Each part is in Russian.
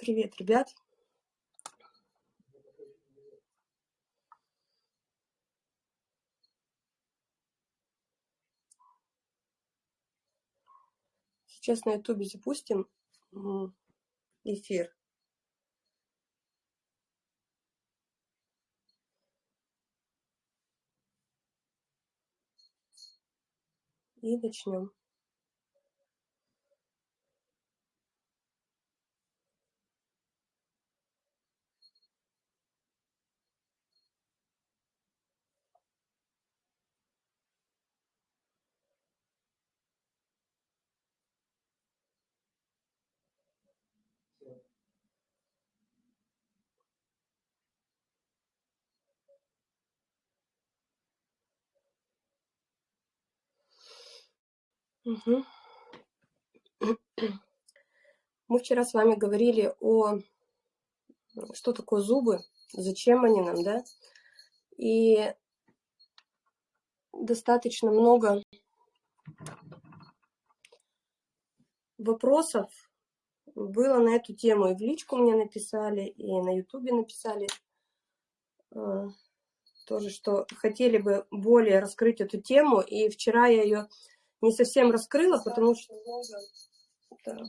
Привет, ребят. Сейчас на ютубе запустим эфир. И начнем. Угу. Мы вчера с вами говорили о что такое зубы, зачем они нам, да? И достаточно много вопросов было на эту тему. И в личку мне написали, и на ютубе написали э, тоже, что хотели бы более раскрыть эту тему. И вчера я ее не совсем раскрыла, потому что... Так,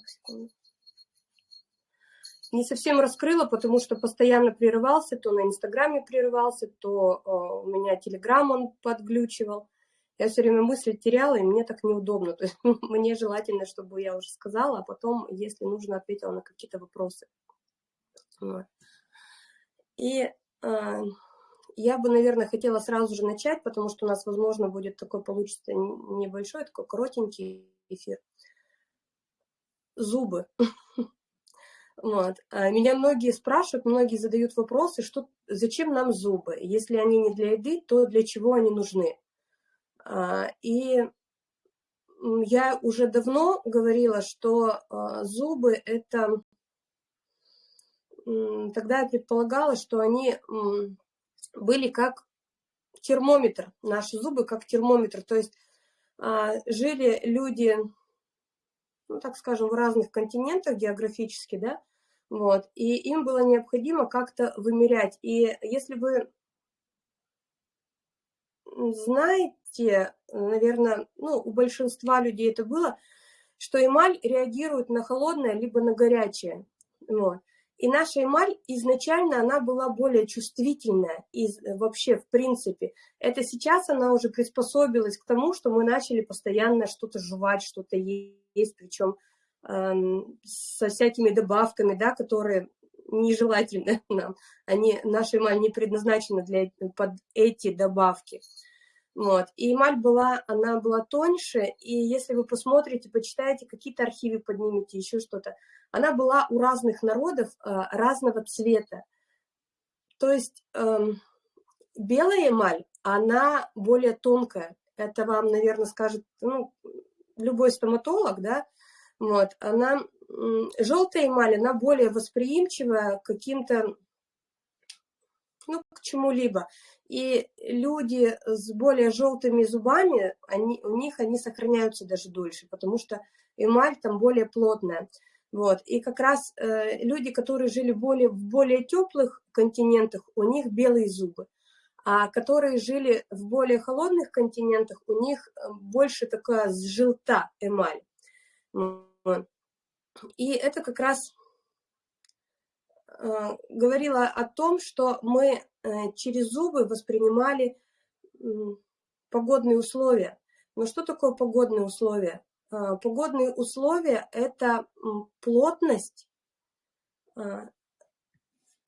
не совсем раскрыла, потому что постоянно прерывался, то на Инстаграме прерывался, то э, у меня Телеграм он подглючивал. Я все время мысли теряла, и мне так неудобно. То есть мне желательно, чтобы я уже сказала, а потом, если нужно, ответила на какие-то вопросы. Вот. И э, я бы, наверное, хотела сразу же начать, потому что у нас, возможно, будет такой, получится небольшой, такой коротенький эфир. Зубы. Вот. А меня многие спрашивают, многие задают вопросы, что, зачем нам зубы? Если они не для еды, то для чего они нужны? А, и я уже давно говорила, что а, зубы – это... Тогда я предполагала, что они были как термометр, наши зубы как термометр. То есть жили люди, ну, так скажем, в разных континентах географически, да, вот, и им было необходимо как-то вымерять. И если вы знаете, наверное, ну, у большинства людей это было, что эмаль реагирует на холодное либо на горячее. Вот. И наша эмаль изначально она была более чувствительная из, вообще в принципе. Это сейчас она уже приспособилась к тому, что мы начали постоянно что-то жевать, что-то есть, причем со всякими добавками, да, которые нежелательны нам. Они, наша эмаль не предназначена для, под эти добавки. Вот. И эмаль была, она была тоньше, и если вы посмотрите, почитаете, какие-то архивы поднимете, еще что-то, она была у разных народов э, разного цвета. То есть э, белая эмаль, она более тонкая. Это вам, наверное, скажет ну, любой стоматолог, да, вот, она, желтая эмаль, она более восприимчивая к каким-то, ну, к чему-либо. И люди с более желтыми зубами, они, у них они сохраняются даже дольше, потому что эмаль там более плотная. Вот. И как раз э, люди, которые жили более, в более теплых континентах, у них белые зубы. А которые жили в более холодных континентах, у них э, больше такая желта эмаль. И это как раз э, говорило о том, что мы э, через зубы воспринимали погодные условия. Но что такое погодные условия? Э, погодные условия – это плотность,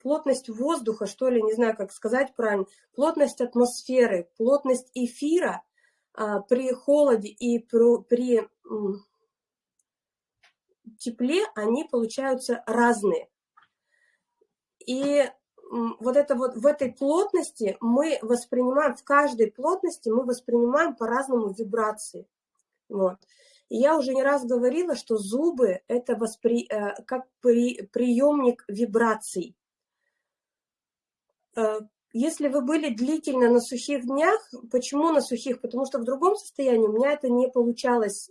плотность воздуха, что ли, не знаю, как сказать правильно, плотность атмосферы, плотность эфира при холоде и при тепле они получаются разные. И вот это вот в этой плотности мы воспринимаем, в каждой плотности мы воспринимаем по-разному вибрации. Вот. И я уже не раз говорила, что зубы – это воспри, э, как при, приемник вибраций. Э, если вы были длительно на сухих днях, почему на сухих? Потому что в другом состоянии у меня это не получалось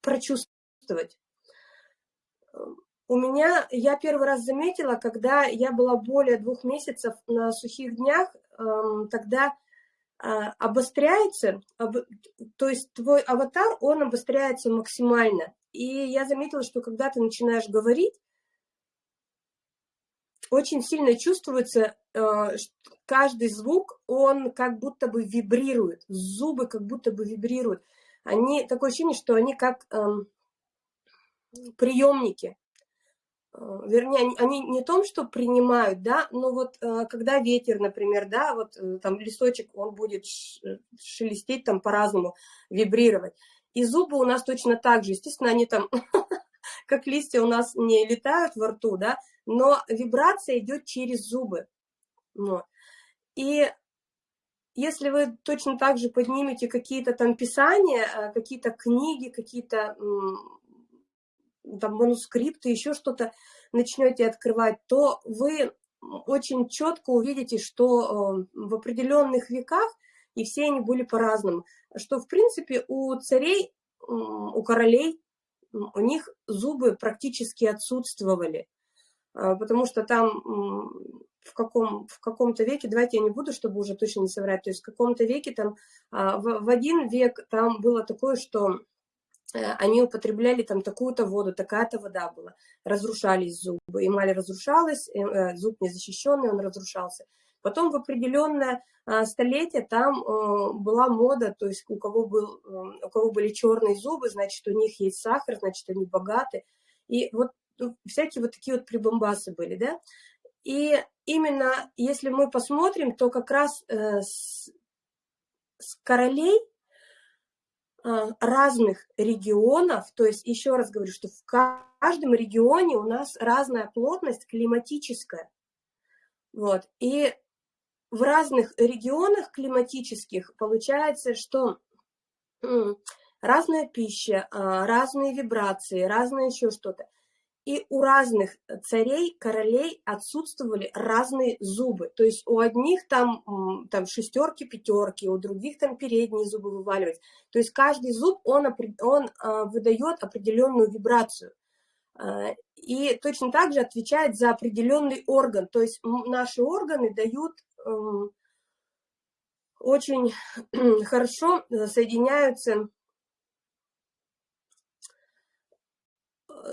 прочувствовать. у меня, я первый раз заметила, когда я была более двух месяцев на сухих днях, эм, тогда а, обостряется, то есть твой аватар, он обостряется максимально. И я заметила, что когда ты начинаешь говорить, очень сильно чувствуется э, каждый звук, он как будто бы вибрирует, зубы как будто бы вибрируют. Они, такое ощущение, что они как эм, приемники. Э, вернее, они, они не том, что принимают, да, но вот э, когда ветер, например, да, вот там листочек, он будет шелестеть там по-разному, вибрировать. И зубы у нас точно так же, естественно, они там, как листья у нас не летают во рту, да, но вибрация идет через зубы. Вот. И если вы точно так же поднимете какие-то там писания, э, какие-то книги, какие-то там манускрипты, еще что-то начнете открывать, то вы очень четко увидите, что э, в определенных веках, и все они были по-разному, что в принципе у царей, у королей, у них зубы практически отсутствовали. А, потому что там в каком в каком-то веке, давайте я не буду, чтобы уже точно не соврать, то есть в каком-то веке там а, в, один век там было такое, что э, они употребляли там такую-то воду, такая-то вода была, разрушались зубы, эмаль разрушалась, э, э, зуб незащищенный, он разрушался. Потом в определенное столетие там была мода, то есть у кого, был, у кого были черные зубы, значит, у них есть сахар, значит, они богаты. И вот ну, всякие вот такие вот прибамбасы были, да. И именно если мы посмотрим, то как раз э, с, королей э, разных регионов, то есть еще раз говорю, что в каждом регионе у нас разная плотность климатическая. Вот. И в разных регионах климатических получается, что разная пища, а, разные вибрации, разное еще что-то. И у разных царей, королей отсутствовали разные зубы. То есть у одних там, там шестерки, пятерки, у других там передние зубы вываливаются. То есть каждый зуб, он, он а, выдает определенную вибрацию. А, и точно так же отвечает за определенный орган. То есть наши органы дают эм, очень хорошо э, соединяются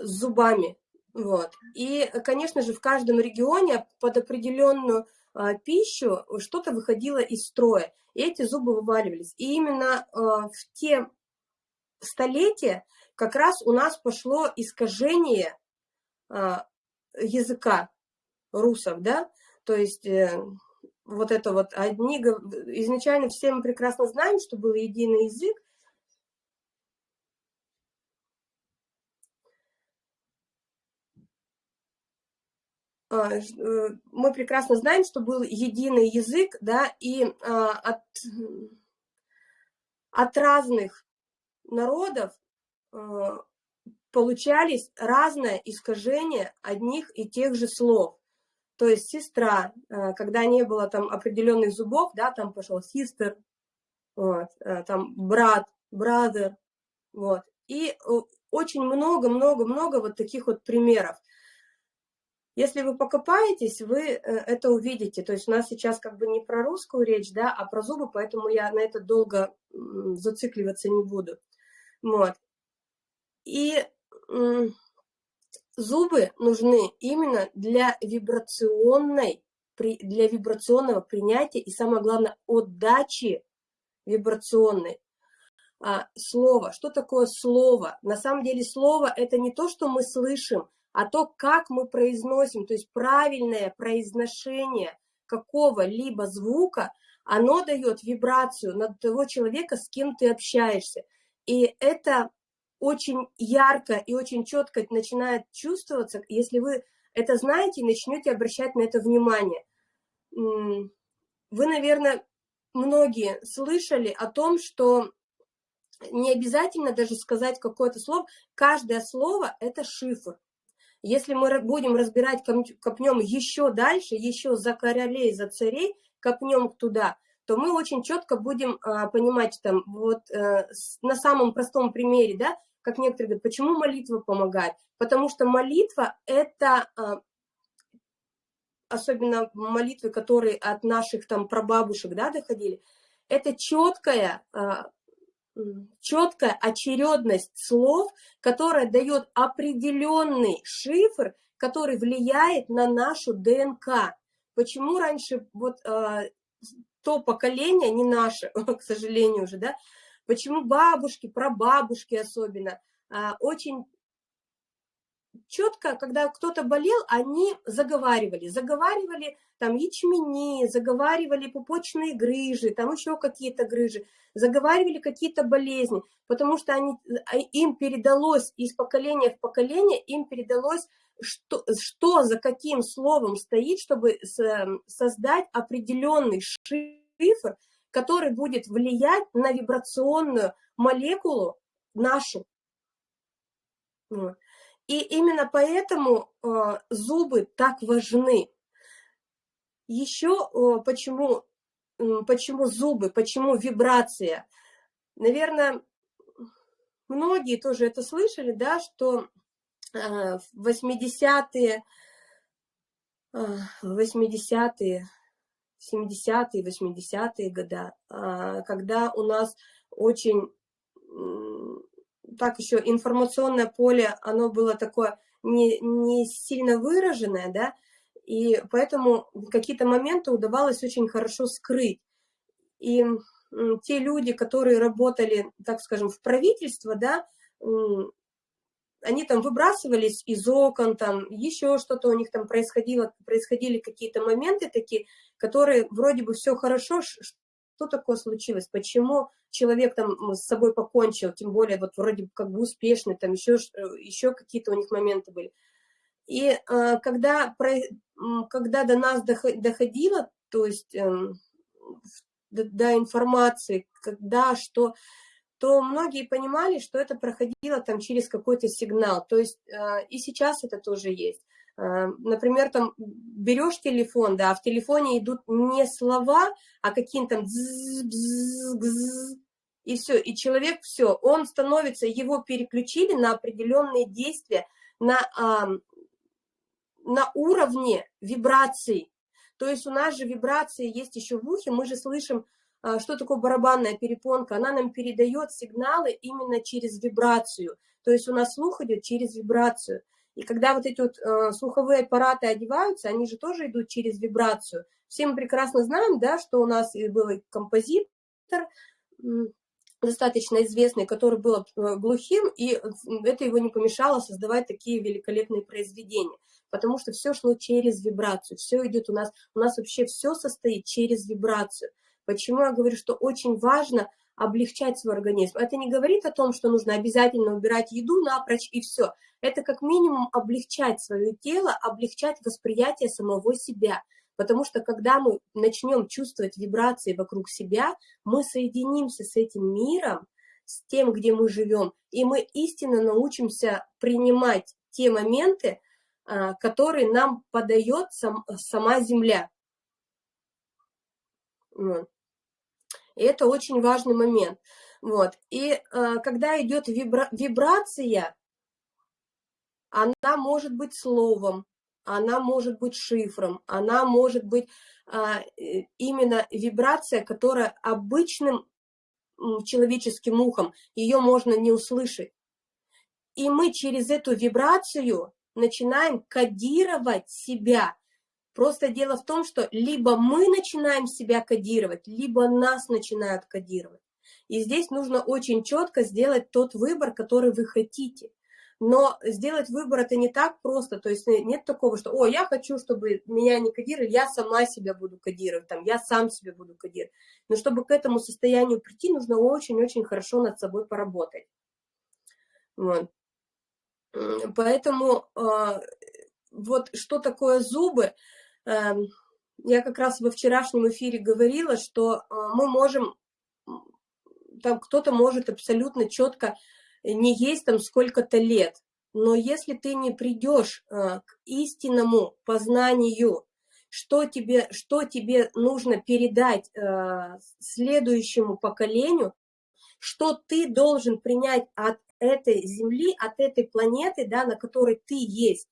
с зубами. Вот. И, конечно же, в каждом регионе под определенную а, пищу что-то выходило из строя, и эти зубы вываливались. И именно а, в те столетия как раз у нас пошло искажение а, языка русов, да, то есть э, вот это вот одни, изначально все мы прекрасно знаем, что был единый язык, мы прекрасно знаем, что был единый язык, да, и а, от, от разных народов а, получались разное искажение одних и тех же слов. То есть сестра, когда не было там определенных зубов, да, там пошел sister, вот, там брат, brother, вот. И очень много-много-много вот таких вот примеров. Если вы покопаетесь, вы э, это увидите. То есть у нас сейчас как бы не про русскую речь, да, а про зубы, поэтому я на это долго зацикливаться не буду. Вот. И зубы нужны именно для вибрационной, для вибрационного принятия и, самое главное, отдачи вибрационной. А, слово. Что такое слово? На самом деле слово – это не то, что мы слышим, а то, как мы произносим, то есть правильное произношение какого-либо звука, оно дает вибрацию на того человека, с кем ты общаешься. И это очень ярко и очень четко начинает чувствоваться, если вы это знаете и начнете обращать на это внимание. Вы, наверное, многие слышали о том, что не обязательно даже сказать какое-то слово, каждое слово – это шифр. Если мы будем разбирать, копнем еще дальше, еще за королей, за царей, копнем туда, то мы очень четко будем а, понимать, там, вот э, на самом простом примере, да, как некоторые говорят, почему молитва помогает? Потому что молитва – это, а, особенно молитвы, которые от наших там прабабушек да, доходили, это четкая, а, четкая очередность слов, которая дает определенный шифр, который влияет на нашу ДНК. Почему раньше вот а, то поколение, не наше, к сожалению уже, да, почему бабушки, прабабушки особенно, а, очень четко, когда кто-то болел, они заговаривали, заговаривали там ячмени, заговаривали пупочные грыжи, там еще какие-то грыжи, заговаривали какие-то болезни, потому что они, а, им передалось из поколения в поколение, им передалось, что, что за каким словом стоит, чтобы создать определенный шифр, который будет влиять на вибрационную молекулу нашу. И именно поэтому э, зубы так важны. Еще э, почему, почему зубы, почему вибрация? Наверное, многие тоже это слышали, да, что э, в 80-е, 80-е, 70-е, 80-е года, когда у нас очень так еще информационное поле, оно было такое не, не сильно выраженное, да, и поэтому какие-то моменты удавалось очень хорошо скрыть. И те люди, которые работали, так скажем, в правительство, да, они там выбрасывались из окон, там еще что-то у них там происходило, происходили какие-то моменты такие, которые вроде бы все хорошо, что такое случилось, почему человек там с собой покончил, тем более вот вроде как бы успешный, там еще, э, еще какие-то у них моменты были. И э, когда, про, когда до нас доходило, то есть э, до, до информации, когда что, то многие понимали, что это проходило там через какой-то сигнал. То есть э, и сейчас это тоже есть. Э, например, там берешь телефон, да, а в телефоне идут не слова, а какие-то там и все, и человек все, он становится, его переключили на определенные действия, на, на уровне вибраций. То есть у нас же вибрации есть еще в ухе, мы же слышим, а, что такое барабанная перепонка, она нам передает сигналы именно через вибрацию. То есть у нас слух идет через вибрацию. И когда вот эти вот э, слуховые аппараты одеваются, они же тоже идут через вибрацию. Все мы прекрасно знаем, да, что у нас был композитор, достаточно известный, который был э, глухим, и это его не помешало создавать такие великолепные произведения, потому что все шло через вибрацию, все идет у нас, у нас вообще все состоит через вибрацию. Почему я говорю, что очень важно облегчать свой организм. Это не говорит о том, что нужно обязательно убирать еду напрочь и все. Это как минимум облегчать свое тело, облегчать восприятие самого себя. Потому что когда мы начнем чувствовать вибрации вокруг себя, мы соединимся с этим миром, с тем, где мы живем, и мы истинно научимся принимать те моменты, а, которые нам подает сам, сама Земля. И это очень важный момент. Вот. И э, когда идет вибра вибрация, она может быть словом, она может быть шифром, она может быть а, именно вибрация, которая обычным человеческим ухом, ее можно не услышать. И мы через эту вибрацию начинаем кодировать себя, Просто дело в том, что либо мы начинаем себя кодировать, либо нас начинают кодировать. И здесь нужно очень четко сделать тот выбор, который вы хотите. Но сделать выбор это не так просто, то есть нет такого, что, о, я хочу, чтобы меня не кодировали, я сама себя буду кодировать, там, я сам себя буду кодировать. Но чтобы к этому состоянию прийти, нужно очень-очень хорошо над собой поработать. Вот. Поэтому э, вот что такое зубы, я как раз во вчерашнем эфире говорила, что э, мы можем, там кто-то может абсолютно четко не есть там сколько-то лет, но если ты не придешь э, к истинному познанию, что тебе, что тебе нужно передать э, следующему поколению, что ты должен принять от этой Земли, от этой планеты, да, на которой ты есть.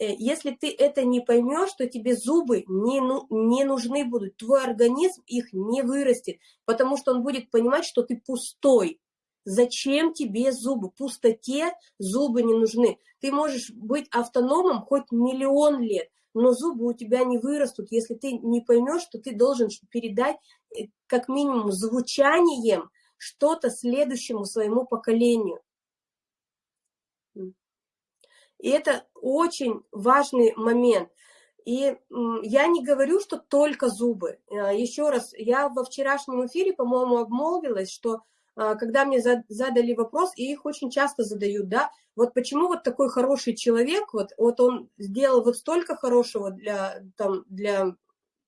Э, если ты это не поймешь, то тебе зубы не, ну, не нужны будут, твой организм их не вырастет, потому что он будет понимать, что ты пустой. Зачем тебе зубы? Пустоте зубы не нужны. Ты можешь быть автономом хоть миллион лет, но зубы у тебя не вырастут, если ты не поймешь, что ты должен передать э, как минимум звучанием что-то следующему своему поколению. И это очень важный момент. И я не говорю, что только зубы. Э, Еще раз, я во вчерашнем эфире, по-моему, обмолвилась, что а, когда мне задали вопрос, и их очень часто задают, да, вот почему вот такой хороший человек, вот, вот он сделал вот столько хорошего для, там, для,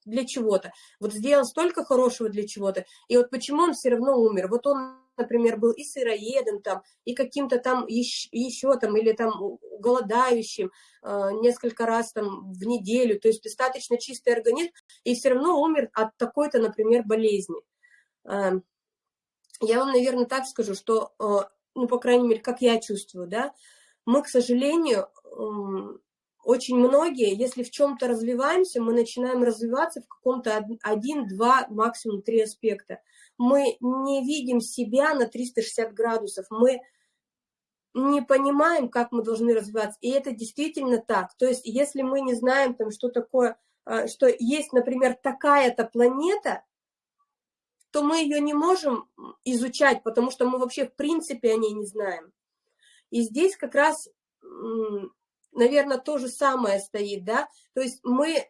для чего-то, вот сделал столько хорошего для чего-то, и вот почему он все равно умер, вот он, например, был и сыроедом там, и каким-то там еще, еще там, или там голодающим э, несколько раз там в неделю, то есть достаточно чистый организм, и все равно умер от такой-то, например, болезни. Эм, я вам, наверное, так скажу, что, э, ну, по крайней мере, как я чувствую, да, мы, к сожалению, очень многие, если в чем-то развиваемся, мы начинаем развиваться в каком-то один, два, максимум три аспекта. Мы не видим себя на 360 градусов, мы не понимаем, как мы должны развиваться, и это действительно так. То есть, если мы не знаем, там, что такое, э, что есть, например, такая-то планета, то мы ее не можем изучать, потому что мы вообще в принципе о ней не знаем. И здесь как раз, наверное, то же самое стоит, да, то есть мы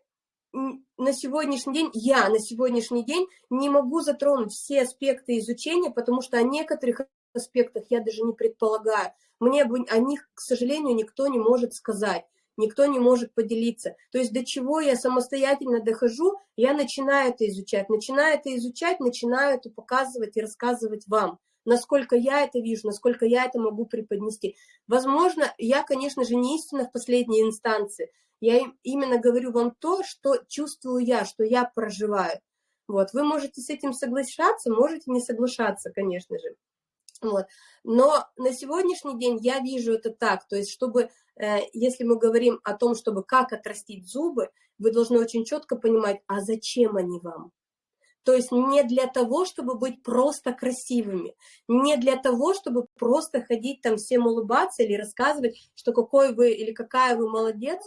на сегодняшний день, я на сегодняшний день не могу затронуть все аспекты изучения, потому что о некоторых аспектах я даже не предполагаю. Мне о них, к сожалению, никто не может сказать никто не может поделиться. То есть до чего я самостоятельно дохожу, я начинаю это изучать, начинаю это изучать, начинаю это показывать и рассказывать вам, насколько я это вижу, насколько я это могу преподнести. Возможно, я, конечно же, не истина в последней инстанции, я именно говорю вам то, что чувствую я, что я проживаю. Вот, вы можете с этим соглашаться, можете не соглашаться, конечно же. Вот. Но на сегодняшний день я вижу это так, то есть чтобы, э, если мы говорим о том, чтобы как отрастить зубы, вы должны очень четко понимать, а зачем они вам? То есть не для того, чтобы быть просто красивыми, не для того, чтобы просто ходить там всем улыбаться или рассказывать, что какой вы или какая вы молодец,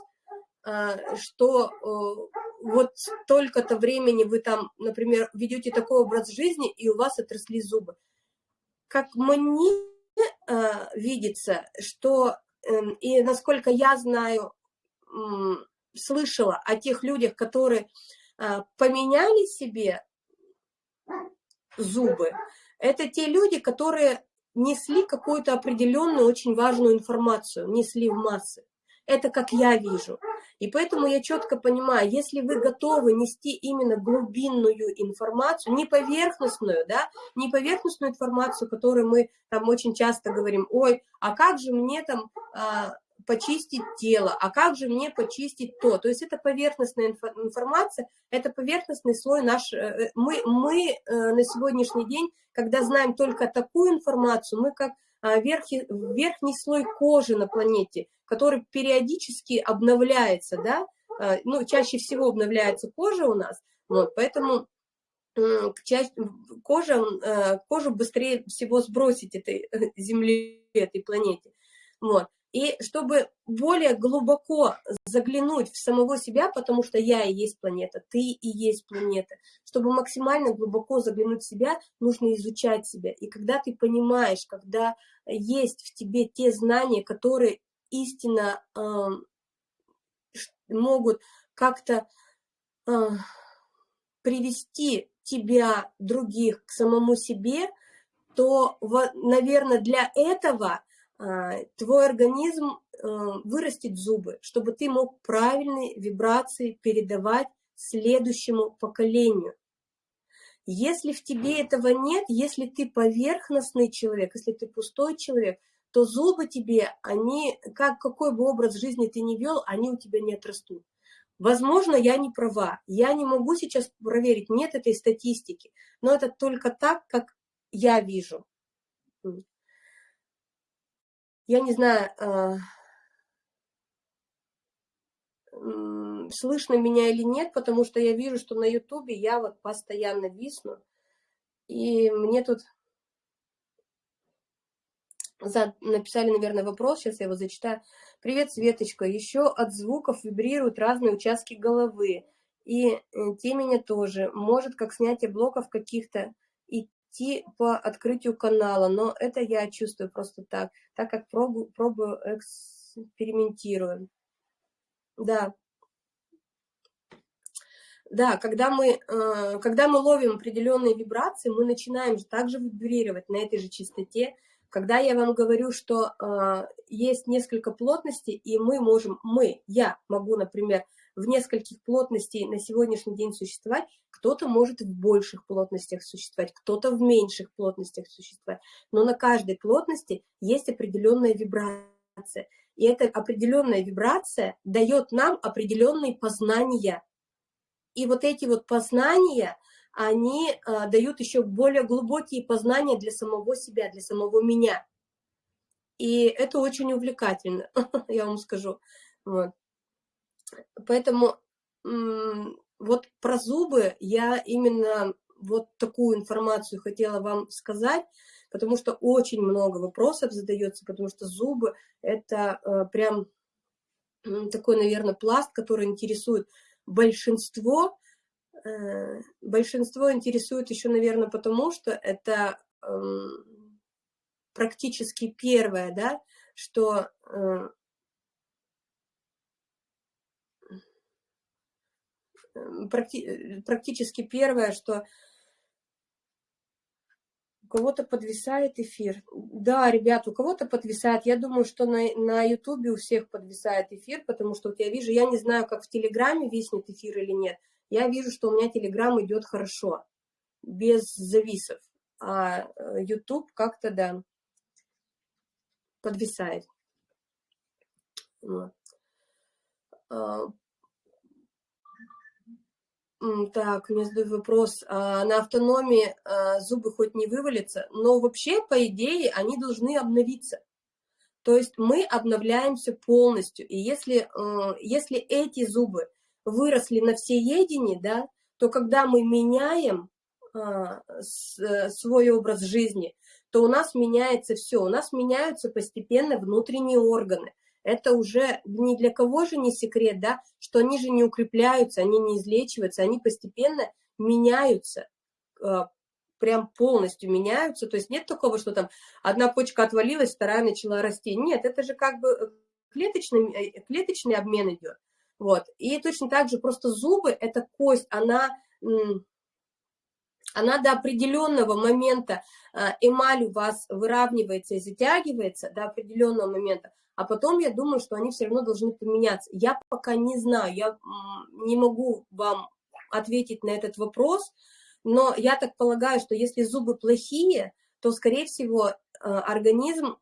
э, что э, вот столько-то времени вы там, например, ведете такой образ жизни, и у вас отросли зубы. Как мне э, видится, что, э, и насколько я знаю, слышала о тех людях, которые э, поменяли себе зубы, это те люди, которые несли какую-то определенную, очень важную информацию, несли в массы. Это как я вижу. И поэтому я четко понимаю, если вы готовы нести именно глубинную информацию, не поверхностную, да, не поверхностную информацию, которую мы там очень часто говорим, ой, а как же мне там а, почистить тело, а как же мне почистить то. То есть это поверхностная информация, это поверхностный слой наш. Э, мы, мы э, на сегодняшний день, когда знаем только такую информацию, мы как а, верхний, верхний слой кожи на планете, который периодически обновляется, да, а, ну, чаще всего обновляется кожа у нас, вот, поэтому кожа, кожу быстрее всего сбросить этой земле, этой планете, вот. И чтобы более глубоко заглянуть в самого себя, потому что я и есть планета, ты и есть планета, чтобы максимально глубоко заглянуть в себя, нужно изучать себя. И когда ты понимаешь, когда есть в тебе те знания, которые истинно э, могут как-то э, привести тебя, других, к самому себе, то, наверное, для этого твой организм э, вырастет зубы, чтобы ты мог правильные вибрации передавать следующему поколению. Если в тебе этого нет, если ты поверхностный человек, если ты пустой человек, то зубы тебе, они, как, какой бы образ жизни ты ни вел, они у тебя не отрастут. Возможно, я не права, я не могу сейчас проверить, нет этой статистики, но это только так, как я вижу. Я не знаю, а, слышно меня или нет, потому что я вижу, что на ютубе я вот постоянно висну, и мне тут написали, наверное, вопрос, сейчас я его зачитаю. Привет, Светочка, еще от звуков вибрируют разные участки головы, и э, те меня тоже. Может, как снятие блоков каких-то, идти по открытию канала, но это я чувствую просто так, так как пробую, пробую экспериментирую. Да. Да, когда мы, э, когда мы ловим определенные вибрации, мы начинаем также вибрировать на этой же частоте, когда я вам говорю, что э, есть несколько плотностей, и мы можем, мы, я могу, например, в нескольких плотностей на сегодняшний день существовать, кто-то может в больших плотностях существовать, кто-то в меньших плотностях существовать, но на каждой плотности есть определенная вибрация, и эта определенная вибрация дает нам определенные познания. И вот эти вот познания, они а, дают еще более глубокие познания для самого себя, для самого меня. И это очень увлекательно, я вам скажу. Вот. Поэтому вот про зубы я именно вот такую информацию хотела вам сказать, потому что очень много вопросов задается, потому что зубы – это э, прям такой, наверное, пласт, который интересует большинство, Э, большинство интересует еще, наверное, потому что это эм, практически первое, да, что практи практически первое, что у кого-то подвисает эфир. Да, ребят, у кого-то подвисает. Я думаю, что на, на ютубе у всех подвисает эфир, потому что вот я вижу, я не знаю, как в Телеграме виснет эфир или нет, я вижу, что у меня Telegram идет хорошо, без зависов. А э, YouTube как-то, да, подвисает. Вот. Так, мне задают вопрос. А, на автономии а, зубы хоть не вывалятся, но вообще, по идее, они должны обновиться. То есть мы обновляемся полностью. И если, э, если эти зубы выросли на всеедении, да, то когда мы меняем а, с, свой образ жизни, то у нас меняется все, у нас меняются постепенно внутренние органы. Это уже ни для кого же не секрет, да, что они же не укрепляются, они не излечиваются, они постепенно меняются, а, прям полностью меняются. То есть нет такого, что там одна почка отвалилась, вторая начала расти. Нет, это же как бы клеточный, э, клеточный обмен идет. Вот. И точно так же просто зубы, это кость, она, она до определенного момента, эмаль у вас выравнивается и затягивается до определенного момента, а потом я думаю, что они все равно должны поменяться. Я пока не знаю, я не могу вам ответить на этот вопрос, но я так полагаю, что если зубы плохие, то, скорее всего, а, организм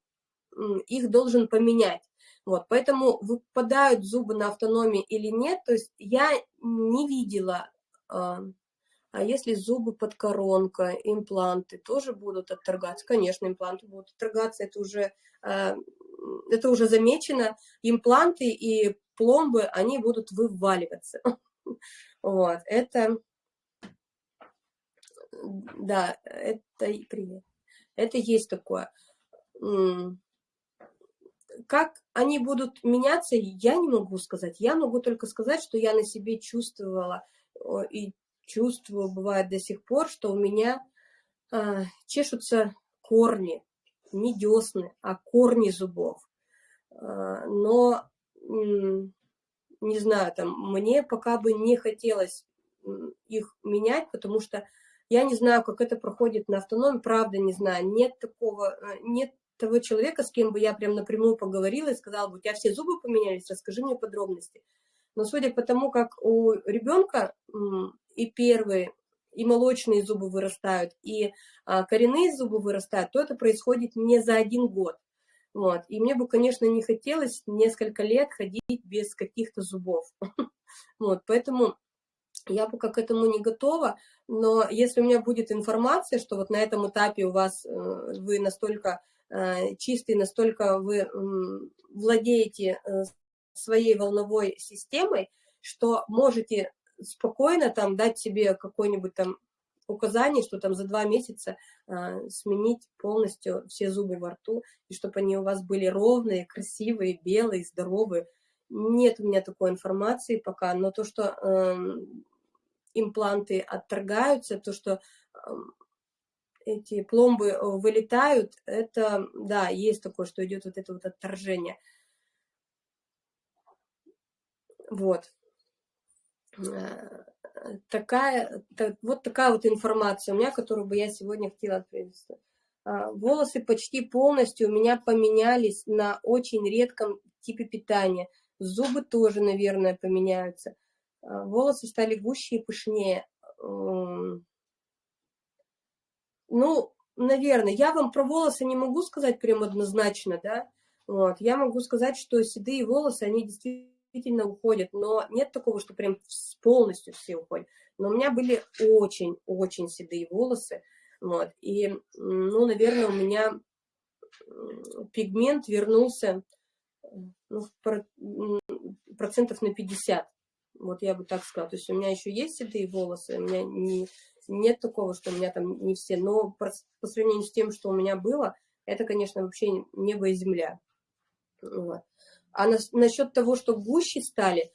их должен поменять. Вот, поэтому выпадают зубы на автономии или нет, то есть я не видела, а, а если зубы под коронка, импланты тоже будут отторгаться? Конечно, импланты будут отторгаться, это уже, а, это уже замечено. Импланты и пломбы, они будут вываливаться. Вот, это, да, это, привет, это есть такое как они будут меняться, я не могу сказать. Я могу только сказать, что я на себе чувствовала и чувствую, бывает до сих пор, что у меня э, чешутся корни, не десны, а корни зубов. Э, но, не знаю, там, мне пока бы не хотелось их менять, потому что я не знаю, как это проходит на автономии, правда не знаю, нет такого, э, нет того человека, с кем бы я прям напрямую поговорила и сказала бы, у тебя все зубы поменялись, расскажи мне подробности. Но судя по тому, как у ребенка и первые, и молочные зубы вырастают, и а, коренные зубы вырастают, то это происходит не за один год. Вот. И мне бы, конечно, не хотелось несколько лет ходить без каких-то зубов. Вот. Поэтому Я пока к этому не готова, но если у меня будет информация, что вот на этом этапе у вас э, вы настолько э, чистый, настолько вы владеете э, своей волновой системой, что можете спокойно там дать себе какой-нибудь там указание, что там за два месяца э, сменить полностью все зубы во рту, и чтобы они у вас были ровные, красивые, белые, здоровые. Нет у меня такой информации пока, но то, что э, импланты отторгаются, то, что э, эти пломбы э, вылетают, это, да, есть такое, что идет вот это вот отторжение. Вот. Э, такая, так, вот такая вот информация у меня, которую бы я сегодня хотела привести. А, волосы почти полностью у меня поменялись на очень редком типе питания. Зубы тоже, наверное, поменяются. А, волосы стали гуще и пышнее. Ну, наверное, я вам про волосы не могу сказать прям однозначно, да. Вот. Я могу сказать, что седые волосы, они действительно действительно уходят, но нет такого, что прям полностью все уходят. Но у меня были очень-очень седые волосы, вот, и, ну, наверное, у меня пигмент вернулся ну, процентов на 50, вот я бы так сказала. То есть у меня еще есть седые волосы, у меня не, нет такого, что у меня там не все, но по, по сравнению с тем, что у меня было, это, конечно, вообще небо и земля. Вот. А на, насчет того, что гуще стали,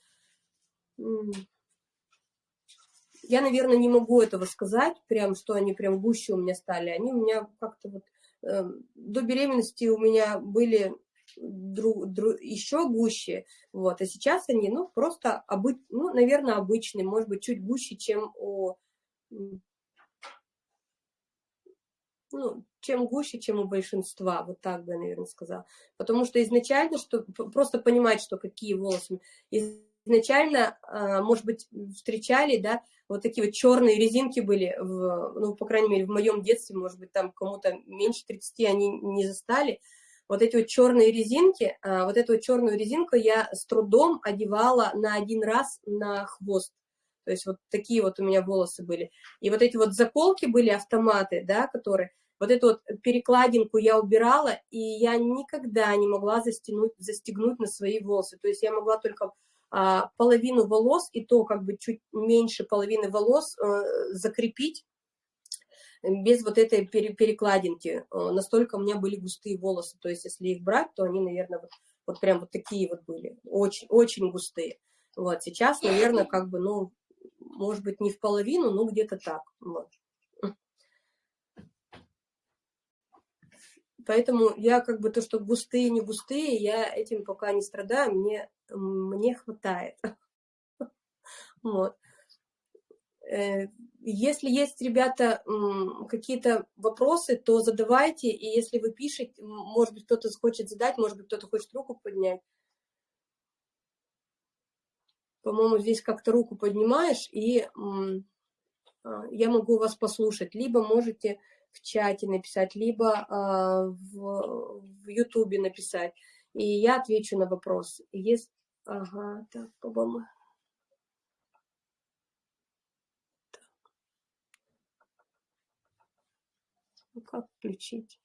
я, наверное, не могу этого сказать, прям, что они прям гуще у меня стали. Они у меня как-то вот... Э, до беременности у меня были друг, друг, еще гуще, вот, а сейчас они, ну, просто, обы, ну, наверное, обычные, может быть, чуть гуще, чем у ну, чем гуще, чем у большинства, вот так бы я, наверное, сказала. Потому что изначально, что просто понимать, что какие волосы. Изначально, а, может быть, встречали, да, вот такие вот черные резинки были, в, ну, по крайней мере, в моем детстве, может быть, там кому-то меньше 30 они не застали. Вот эти вот черные резинки, а, вот эту черную резинку я с трудом одевала на один раз на хвост. То есть вот такие вот у меня волосы были. И вот эти вот заколки были, автоматы, да, которые, вот эту вот перекладинку я убирала, и я никогда не могла застегнуть, застегнуть на свои волосы. То есть я могла только а, половину волос, и то как бы чуть меньше половины волос а, закрепить без вот этой перекладинки. А, настолько у меня были густые волосы. То есть если их брать, то они, наверное, вот, вот прям вот такие вот были. Очень, очень густые. Вот сейчас, наверное, как бы, ну, может быть, не в половину, но где-то так. Вот. Поэтому я как бы то, что густые, не густые, я этим пока не страдаю, мне, мне хватает. Вот. Э, если есть, ребята, какие-то вопросы, то задавайте, и если вы пишете, может быть, кто-то хочет задать, может быть, кто-то хочет руку поднять. По-моему, здесь как-то руку поднимаешь, и а, я могу вас послушать. Либо можете в чате написать, либо в, в ютубе написать, и я отвечу на вопрос. Есть... Ага, так, по-моему... Ну, как включить?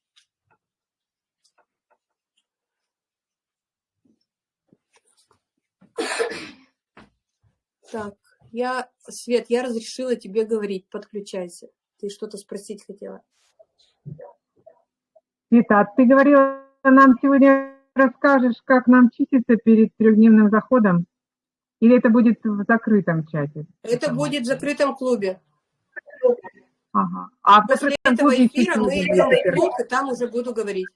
Так, я, Свет, я разрешила тебе говорить, подключайся. Ты что-то спросить хотела. Вита, ты говорила, нам сегодня расскажешь, как нам чиститься перед трехдневным заходом? Или это будет в закрытом чате? Это будет в закрытом клубе. Ага. А После этого эфира мы идем в клуб, и там уже буду говорить.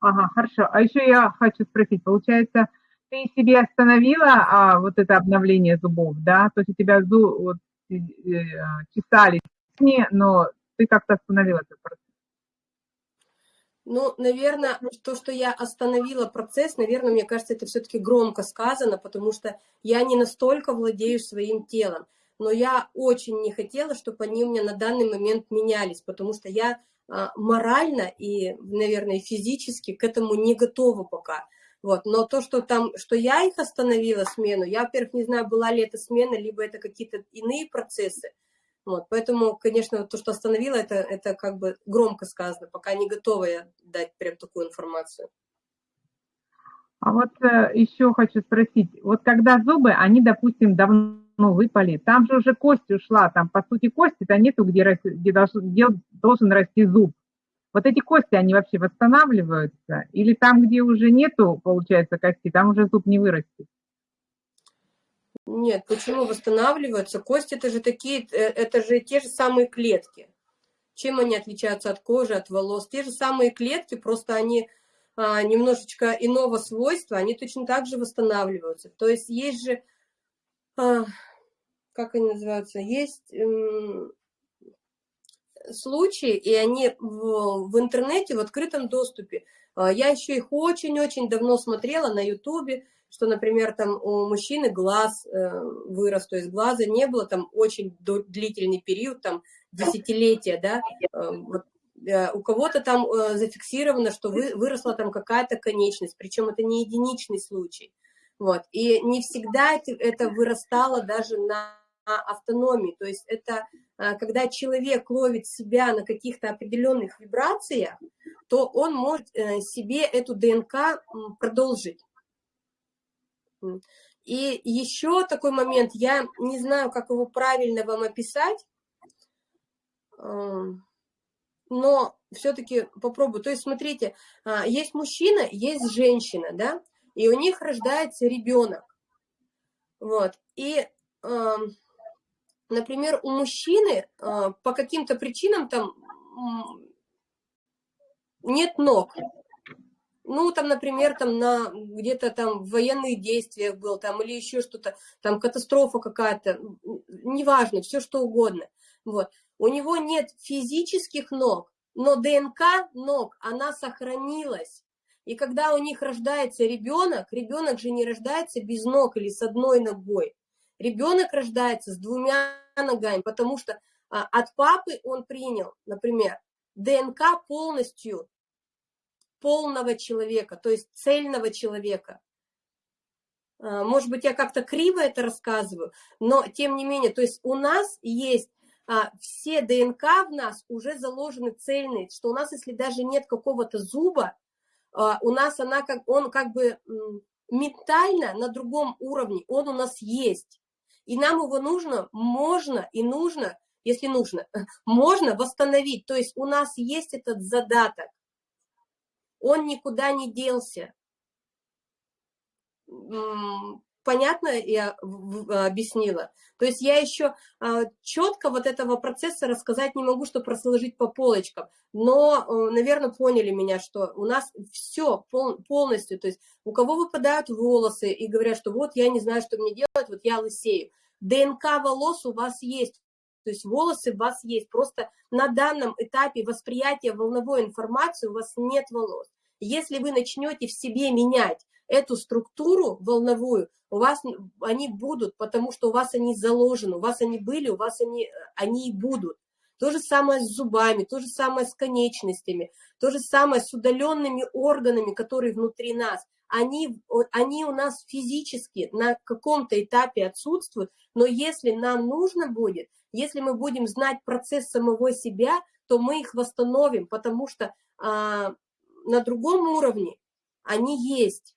Ага, хорошо. А еще я хочу спросить, получается, ты себе остановила а, вот это обновление зубов, да? То есть у тебя зуб, вот, э, э, чесались, но ты как-то остановила этот процесс. Ну, наверное, то, что я остановила процесс, наверное, мне кажется, это все-таки громко сказано, потому что я не настолько владею своим телом. Но я очень не хотела, чтобы они у меня на данный момент менялись, потому что я а, морально и, наверное, физически к этому не готова пока. Вот. Но то, что там, что я их остановила, смену, я, во-первых, не знаю, была ли это смена, либо это какие-то иные процессы. Вот. Поэтому, конечно, то, что остановила, это, это как бы громко сказано, пока не готова я дать прям такую информацию. А вот э, еще хочу спросить, вот когда зубы, они, допустим, давно выпали, там же уже кость ушла, там, по сути, кости-то нету, где, где, должен, где должен расти зуб. Вот эти кости, они вообще восстанавливаются? Или там, где уже нету, получается, кости, там уже зуб не вырастет? Нет, почему восстанавливаются? Кости это же такие, э, это же те же самые клетки. Чем они отличаются от кожи, от волос? Те же самые клетки, просто они а, немножечко иного свойства, они точно так же восстанавливаются. То есть есть же, а, как они называются, есть случаи, и они в, в интернете, в открытом доступе. А, я еще их очень-очень давно смотрела на ютубе, что, например, там у мужчины глаз э, вырос, то есть глаза не было там очень длительный период, там десятилетия, да, э, вот, э, у кого-то там зафиксировано, что вы, выросла там какая-то конечность, причем это не единичный случай, вот, и не всегда это, вырастало даже на автономии, то есть это а, когда человек ловит себя на каких-то определенных вибрациях, то он может э, себе эту ДНК продолжить. И еще такой момент, я не знаю, как его правильно вам описать, но все-таки попробую. То есть, смотрите, а, есть мужчина, есть женщина, да, и у них рождается ребенок. Вот, и например, у мужчины а, по каким-то причинам там нет ног. Ну, там, например, там на где-то там в военных действиях был, там, или еще что-то, там катастрофа какая-то, неважно, все что угодно. Вот. У него нет физических ног, но ДНК ног, она сохранилась. И когда у них рождается ребенок, ребенок же не рождается без ног или с одной ногой. Ребенок рождается с двумя ногами, потому что а, от папы он принял, например, ДНК полностью полного человека, то есть цельного человека. А, может быть, я как-то криво это рассказываю, но тем не менее, то есть у нас есть а, все ДНК в нас уже заложены цельные, что у нас, если даже нет какого-то зуба, а, у нас она как, он как бы ментально на другом уровне, он у нас есть и нам его нужно, можно и нужно, если нужно, можно восстановить. То есть у нас есть этот задаток, он никуда не делся. Понятно я объяснила? То есть я еще а, четко вот этого процесса рассказать не могу, чтобы разложить по полочкам, но, э, наверное, поняли меня, что у нас все полностью, то есть у кого выпадают волосы и говорят, что вот я не знаю, что мне делать, вот я лысею. ДНК волос у вас есть, то есть волосы у вас есть, просто на данном этапе восприятия волновой информации у вас нет волос. Если вы начнете в себе менять эту структуру волновую, у вас они будут, потому что у вас они заложены, у вас они были, у вас они, они и будут. То же самое с зубами, то же самое с конечностями, то же самое с удаленными органами, которые внутри нас. Они, они у нас физически на каком-то этапе отсутствуют, но если нам нужно будет, если мы будем знать процесс самого себя, то мы их восстановим, потому что а, на другом уровне они есть.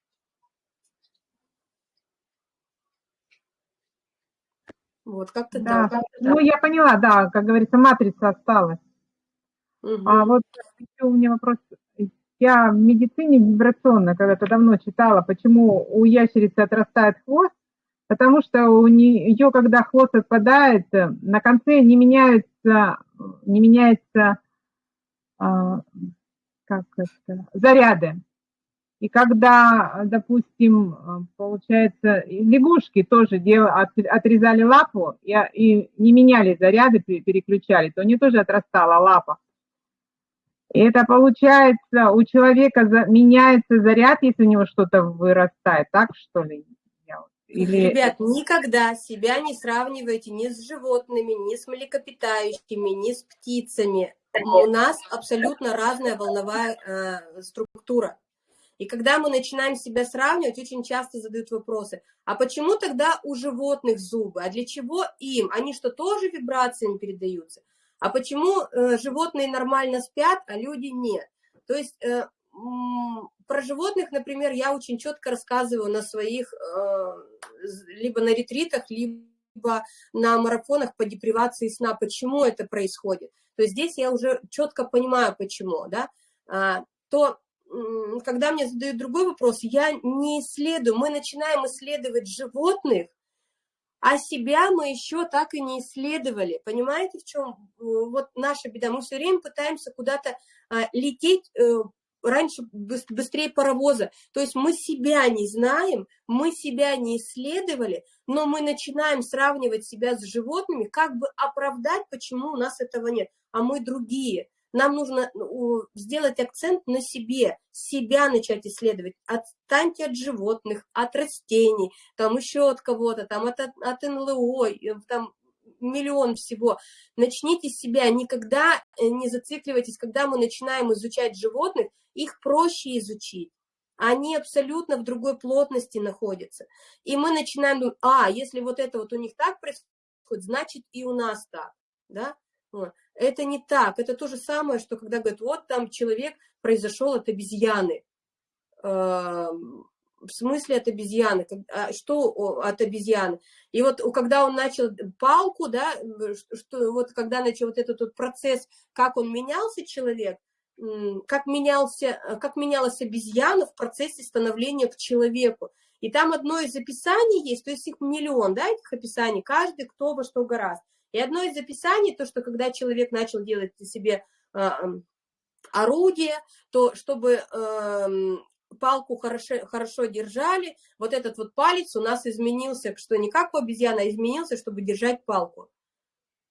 Вот, как-то да. так. Ну, я поняла, да, как говорится, матрица осталась. Угу. А вот еще у меня вопрос. Я в медицине вибрационно когда-то давно читала, почему у ящерицы отрастает хвост, потому что у нее, когда хвост отпадает, на конце не меняются, не меняется, а, как это, заряды. И когда, допустим, получается, лягушки тоже дел, отрезали лапу и, и не меняли заряды, переключали, то у нее тоже отрастала лапа. И это получается, у человека за, меняется заряд, если у него что-то вырастает, так что ли? Или... Ребят, никогда себя не сравнивайте ни с животными, ни с млекопитающими, ни с птицами. У нас абсолютно разная волновая э, структура. И когда мы начинаем себя сравнивать, очень часто задают вопросы, а почему тогда у животных зубы, а для чего им? Они что, тоже вибрациями передаются? А почему э, животные нормально спят, а люди нет? То есть э, про животных, например, я очень четко рассказываю на своих, э, либо на ретритах, либо на марафонах по депривации сна, почему это происходит. То есть здесь я уже четко понимаю, почему, да, а, то когда мне задают другой вопрос, я не исследую, мы начинаем исследовать животных, а себя мы еще так и не исследовали. Понимаете, в чем вот наша беда? Мы все время пытаемся куда-то а, лететь э, раньше быстрее паровоза. То есть мы себя не знаем, мы себя не исследовали, но мы начинаем сравнивать себя с животными, как бы оправдать, почему у нас этого нет, а мы другие. Нам нужно ну, сделать акцент на себе, себя начать исследовать. Отстаньте от животных, от растений, там еще от кого-то, там от, от НЛО, там миллион всего. Начните себя, никогда э, не зацикливайтесь, когда мы начинаем изучать животных, их проще изучить. Они абсолютно в другой плотности находятся. И мы начинаем думать, а, если вот это вот у них так происходит, значит и у нас так, да? Это не так, это то же самое, что когда говорят, вот там человек произошел от обезьяны. Эм, в смысле от обезьяны? А что от обезьяны? И вот когда он начал палку, да, что, вот когда начал вот этот вот процесс, как он менялся человек, как, менялся, как менялась обезьяна в процессе становления к человеку. И там одно из описаний есть, то есть их миллион, да, этих описаний, каждый кто во что гораздо. И одно из описаний, то, что когда человек начал делать себе э, орудие, то чтобы э, палку хорошо, хорошо держали, вот этот вот палец у нас изменился, что не как у обезьяны, а изменился, чтобы держать палку.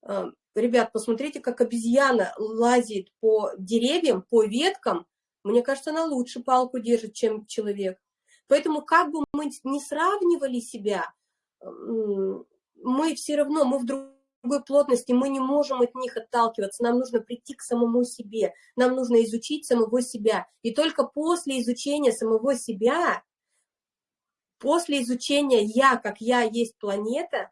Э, ребят, посмотрите, как обезьяна лазит по деревьям, по веткам. Мне кажется, она лучше палку держит, чем человек. Поэтому как бы мы не сравнивали себя, мы все равно, мы в другой плотности, мы не можем от них отталкиваться, нам нужно прийти к самому себе, нам нужно изучить самого себя. И только после изучения самого себя, после изучения «я», как «я» есть планета,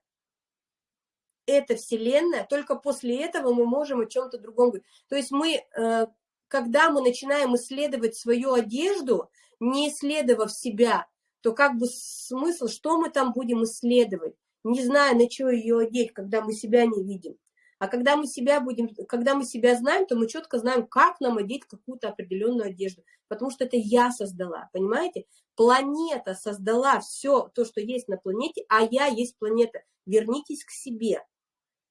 это Вселенная, только после этого мы можем о чем-то другом говорить. То есть мы, э, когда мы начинаем исследовать свою одежду, не исследовав себя, то как бы смысл, что мы там будем исследовать, не зная, на что ее одеть, когда мы себя не видим. А когда мы себя будем, когда мы себя знаем, то мы четко знаем, как нам одеть какую-то определенную одежду. Потому что это я создала, понимаете? Планета создала все то, что есть на планете, а я есть планета. Вернитесь к себе.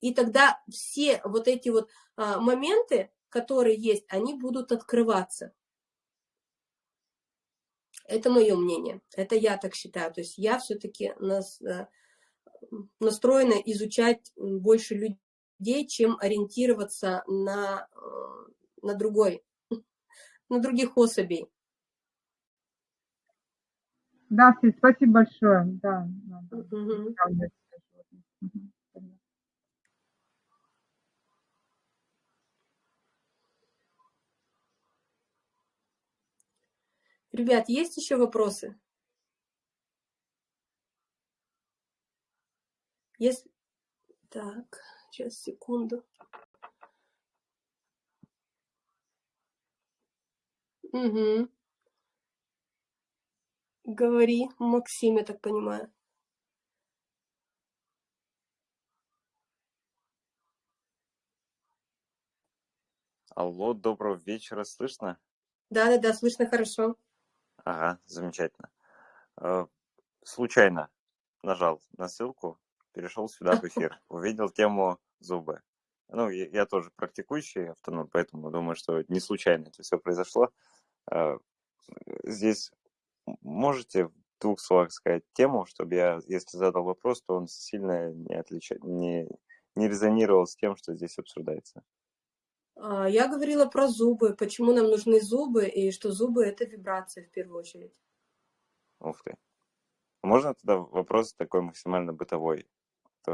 И тогда все вот эти вот а, моменты, которые есть, они будут открываться. Это мое мнение, это я так считаю. То есть я все-таки нас, а, настроена изучать больше людей, чем ориентироваться на, а, на другой, на других особей. Да, спасибо большое. Да, да. Угу. Ребят, есть еще вопросы? Если... Так, сейчас, секунду. Угу. Говори, Максим, я так понимаю. Алло, доброго вечера, слышно? Да-да-да, слышно хорошо. Ага, замечательно. Э, случайно нажал на ссылку, перешел сюда в эфир, увидел тему зубы. Ну, я, я тоже практикующий автоном, поэтому думаю, что не случайно это все произошло. Э, здесь можете в двух словах сказать тему, чтобы я, если задал вопрос, то он сильно не, отлича... не, не резонировал с тем, что здесь обсуждается. А, я говорила про зубы, почему нам нужны зубы, и что зубы – это вибрация в первую очередь. Ух ты. Можно тогда вопрос такой максимально бытовой,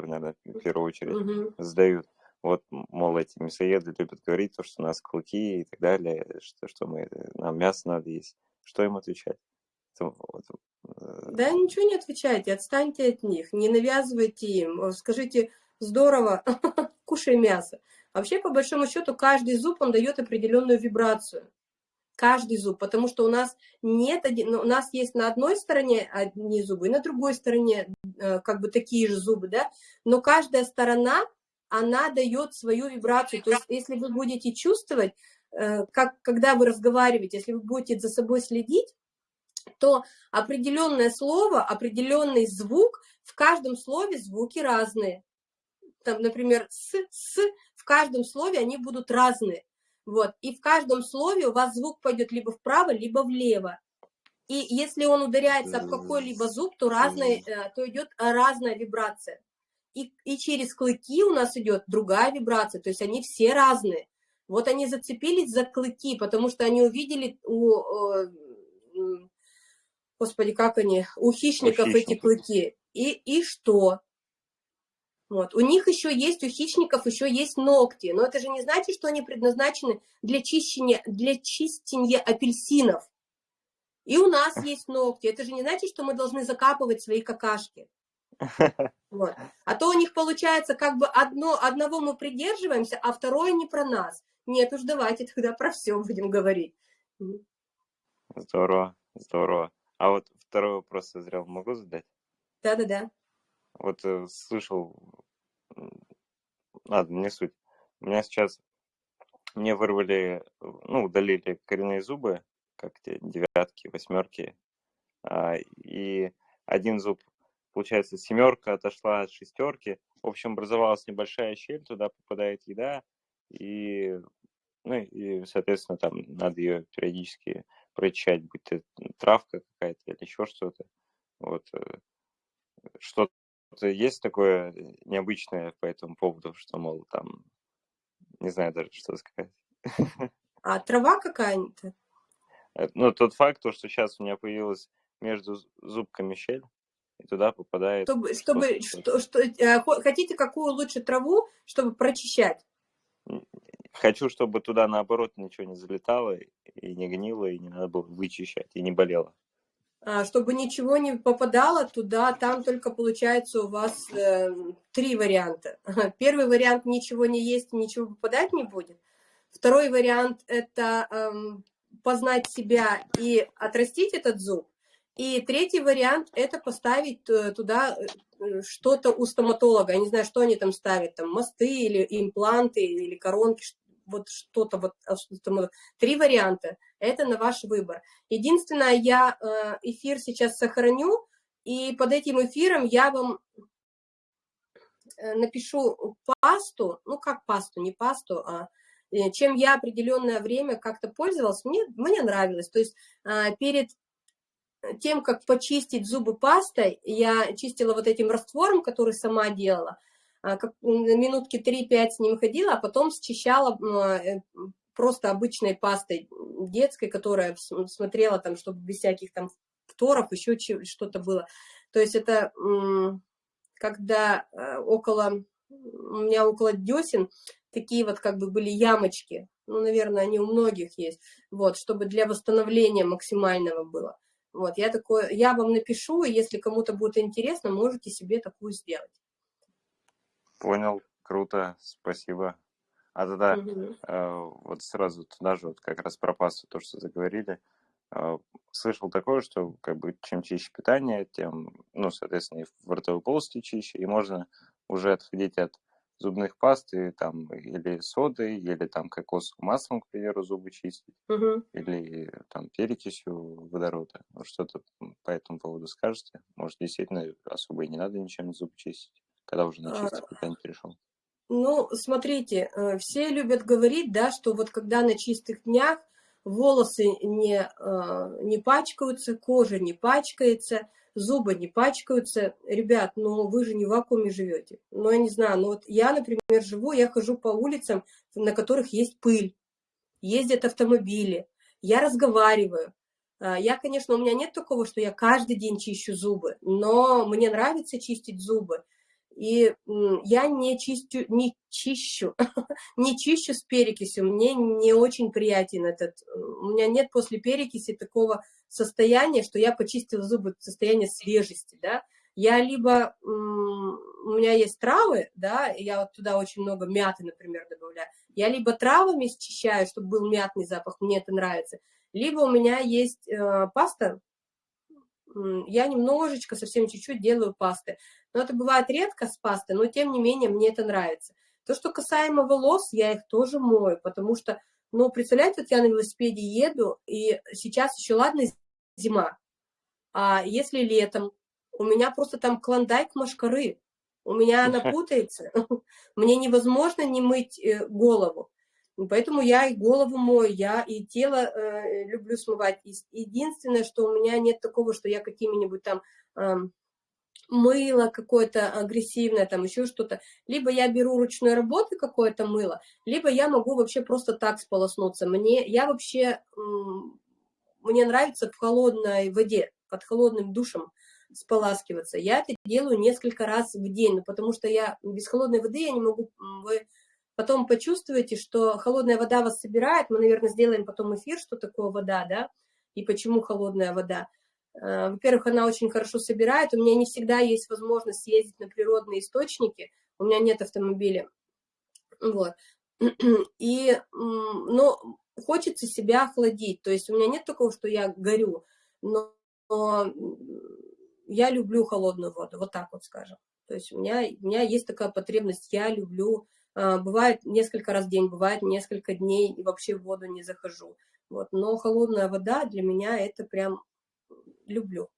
наверное, в первую очередь угу. задают. Вот, мол, эти мясоеды любят говорить, то, что у нас клыки и так далее, что, что мы, нам мясо надо есть. Что им отвечать? Э, да ничего не отвечайте, отстаньте от них, не навязывайте им, скажите, здорово, кушай мясо. Вообще, по большому счету, каждый зуб, он дает определенную вибрацию. Каждый зуб, потому что у нас нет, один, у нас есть на одной стороне одни зубы, и на другой стороне э, как бы такие же зубы, да, но каждая сторона, она дает свою вибрацию. То есть, если вы будете чувствовать, э, как, когда вы разговариваете, если вы будете за собой следить, то определенное слово, определенный звук, в каждом слове звуки разные. Там, например, с, с, в каждом слове они будут разные. Вот. И в каждом слове у вас звук пойдет либо вправо, либо влево. И если он ударяется об какой-либо зуб, то, разный, э, то идет разная вибрация. И, и через клыки у нас идет другая вибрация, то есть они все разные. Вот они зацепились за клыки, потому что они увидели у, господи, как они, у хищников, у хищников. эти клыки. И, и что? Вот. У них еще есть, у хищников еще есть ногти, но это же не значит, что они предназначены для чищения, для чистения апельсинов. И у нас есть ногти, это же не значит, что мы должны закапывать свои какашки. Вот. А то у них получается, как бы одно, одного мы придерживаемся, а второе не про нас. Нет уж, давайте тогда про все будем говорить. Здорово, здорово. А вот второй вопрос созрел, могу задать? Да-да-да. Вот э, слышал, ладно, не суть. У меня сейчас, мне вырвали, ну, удалили коренные зубы, как те девятки, восьмерки, а, и один зуб, получается, семерка отошла от шестерки, в общем, образовалась небольшая щель, туда попадает еда, и, ну, и, соответственно, там надо ее периодически прочищать, будь то травка какая-то или еще что-то. Вот. Э, что есть такое необычное по этому поводу, что, мол, там, не знаю даже, что сказать. А трава какая-нибудь? Э, ну, тот факт, то, что сейчас у меня появилась между зубками щель, и туда попадает... Чтобы, чтобы что, что, э, хотите какую лучше траву, чтобы прочищать? Хочу, чтобы туда, наоборот, ничего не залетало, и не гнило, и не надо было вычищать, и не болело. А, чтобы ничего не попадало туда, там только получается у вас э, три варианта. Первый вариант – ничего не есть, ничего попадать не будет. Второй вариант – это э, познать себя и отрастить этот зуб. И третий вариант – это поставить э, туда э, что-то у стоматолога. Я не знаю, что они там ставят, там мосты или импланты, или коронки, вот что-то, вот а, три варианта, это на ваш выбор. Единственное, я э, эфир сейчас сохраню, и под этим эфиром я вам э, напишу пасту, ну как пасту, не пасту, а э, чем я определенное время как-то пользовалась, мне, мне нравилось. То есть перед тем, как почистить зубы пастой, я чистила вот этим раствором, который сама делала, а, как, минутки 3-5 с ним ходила, а потом счищала э, просто обычной пастой детской, которая смотрела там, чтобы без всяких там фторов, еще что-то было. То есть это когда э, около, у меня около десен такие вот как бы были ямочки, ну, наверное, они у многих есть, вот, чтобы для восстановления максимального было. Вот, я такое, я вам напишу, и если кому-то будет интересно, можете себе такую сделать. Понял, круто, спасибо. А тогда угу. э, вот сразу туда же вот как раз про пасту, то, что заговорили. Э, слышал такое, что как бы чем чище питание, тем, ну, соответственно, и в ротовой полости чище, и можно уже отходить от зубных паст и там или соды, или там кокосовым маслом, к примеру, зубы чистить, угу. или там перекисью водорода. Что-то по этому поводу скажете? Может, действительно особо и не надо ничем зубы чистить? Когда уже на чистый питание перешел? Ну, смотрите, э, все любят говорить, да, что вот когда на чистых днях волосы не, э, не пачкаются, кожа не пачкается, зубы не пачкаются. Ребят, ну вы же не в вакууме живете. Ну, я не знаю, ну вот я, например, живу, я хожу по улицам, на которых есть пыль, ездят автомобили, я разговариваю. Э, я, конечно, у меня нет такого, что я каждый день чищу зубы, но мне нравится чистить зубы. И я не чистю, не чищу, не чищу с перекисью, мне не очень приятен этот, у меня нет после перекиси такого состояния, что я почистила зубы, состояние свежести, да, я либо, у меня есть травы, да, я вот туда очень много мяты, например, добавляю, я либо травами счищаю, чтобы был мятный запах, мне это нравится, либо у меня есть э, паста, я немножечко, совсем чуть-чуть делаю пасты. Но это бывает редко с пастой, но тем не менее мне это нравится. То, что касаемо волос, я их тоже мою, потому что, ну, представляете, вот я на велосипеде еду, и сейчас еще, ладно, зима, а если летом, у меня просто там клондайк машкары, у меня она путается, мне невозможно не мыть э, голову. Поэтому я и голову мою, я и тело э, люблю смывать. Единственное, что у меня нет такого, что я какими-нибудь там э, мыло какое-то агрессивное, там еще что-то. Либо я беру ручной работы какое-то мыло, либо я могу вообще просто так сполоснуться. Мне, я вообще, мне нравится в холодной воде, под холодным душем споласкиваться. Я это делаю несколько раз в день, ну, потому что я без холодной воды я не могу, потом почувствуете, что холодная вода вас собирает, мы, наверное, сделаем потом эфир, что такое вода, да, и почему холодная вода. Э, во-первых, она очень хорошо собирает, у меня не всегда есть возможность ездить на природные источники, у меня нет автомобиля, вот. И, но хочется себя охладить, то есть у меня нет такого, что я горю, но я люблю холодную воду, вот так вот скажем. То есть у меня, у меня есть такая потребность, я люблю, бывает несколько раз в день, бывает несколько дней, и вообще в воду не захожу. Вот. Но холодная вода для меня это прям люблю.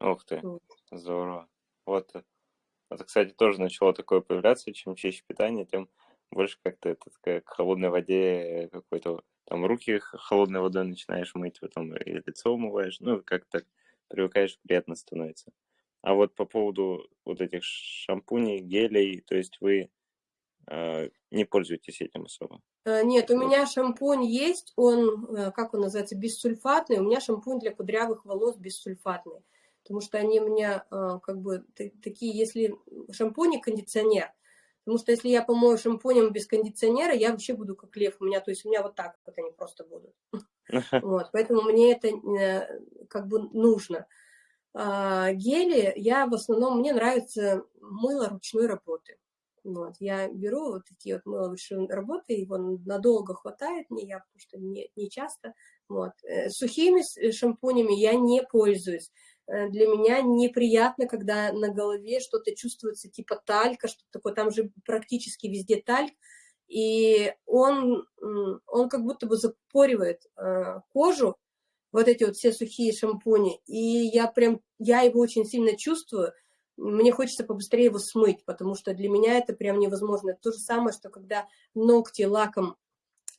Ух ты, здорово. Вот, это, кстати, тоже начало такое появляться, чем чище питание, тем больше как-то это такая к холодной воде какой-то, там руки холодной водой начинаешь мыть, потом и лицо умываешь, ну, как-то привыкаешь, приятно становится. А вот по поводу вот этих шампуней, гелей, то есть вы э, не пользуетесь этим особо? Э, нет, у меня шампунь есть, он, э, как он называется, бессульфатный. У меня шампунь для кудрявых волос бессульфатный. Потому что они у меня э, как бы такие, если шампунь и кондиционер. Потому что если я помою шампунем без кондиционера, я вообще буду как лев. У меня, то есть у меня вот так вот они просто будут. Вот, поэтому мне это как бы нужно. А, гели я в основном, мне нравится мыло ручной работы. Вот, я беру вот такие вот мыловые работы, его надолго хватает мне, я потому что не, не часто. Вот. Э, сухими э, шампунями я не пользуюсь. Э, для меня неприятно, когда на голове что-то чувствуется типа талька, что такое, там же практически везде тальк, и он, он как будто бы запоривает кожу, вот эти вот все сухие шампуни, и я прям, я его очень сильно чувствую, мне хочется побыстрее его смыть, потому что для меня это прям невозможно. Это то же самое, что когда ногти лаком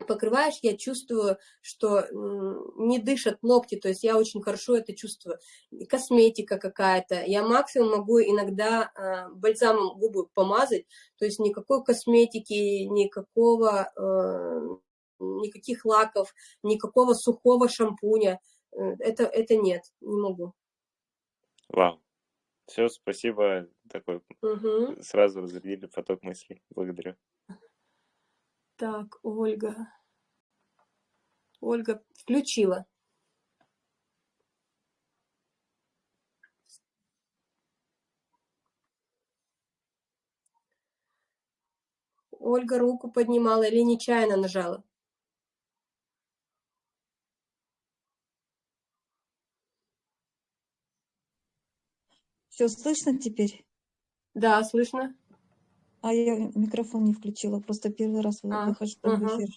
покрываешь, я чувствую, что не дышат ногти, то есть я очень хорошо это чувствую. Косметика какая-то, я максимум могу иногда э, бальзамом губы помазать, то есть никакой косметики, никакого, э, никаких лаков, никакого сухого шампуня, э, это, это нет, не могу. Вау. Все, спасибо. Такой Угу. сразу разрядили поток мыслей. Благодарю. Так, Ольга. Ольга включила. Ольга руку поднимала или нечаянно нажала? Все слышно теперь? Да, слышно. А я микрофон не включила, просто первый раз А, выхожу в ага. эфир.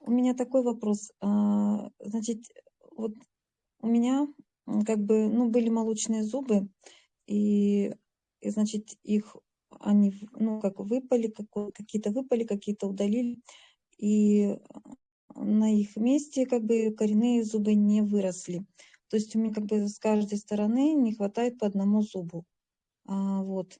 У меня такой вопрос. А, Значит, вот у меня как бы, ну, были молочные зубы, и, и значит, их они, ну, как выпали, какие-то выпали, какие-то удалили, и на их месте как бы коренные зубы не выросли. То есть у меня как бы с каждой стороны не хватает по одному зубу. А, вот.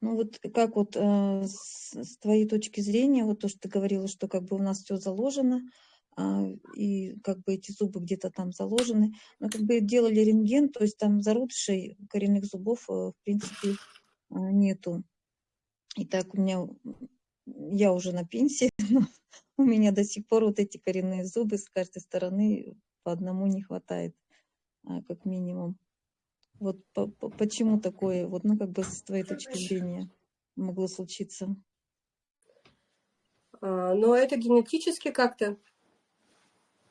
Ну вот как вот э, с, с твоей точки зрения, вот то, что ты говорила, что как бы у нас все заложено, а, и как бы эти зубы где-то там заложены. Но как бы делали рентген, то есть там зародышей коренных зубов, э, в принципе, а, нету. И так у меня, я уже на пенсии, но у меня до сих пор вот эти коренные зубы с каждой стороны по одному не хватает, а, как минимум. Вот по, по, почему такое, вот, ну, как бы с твоей точки зрения могло случиться? А, но это генетически как-то.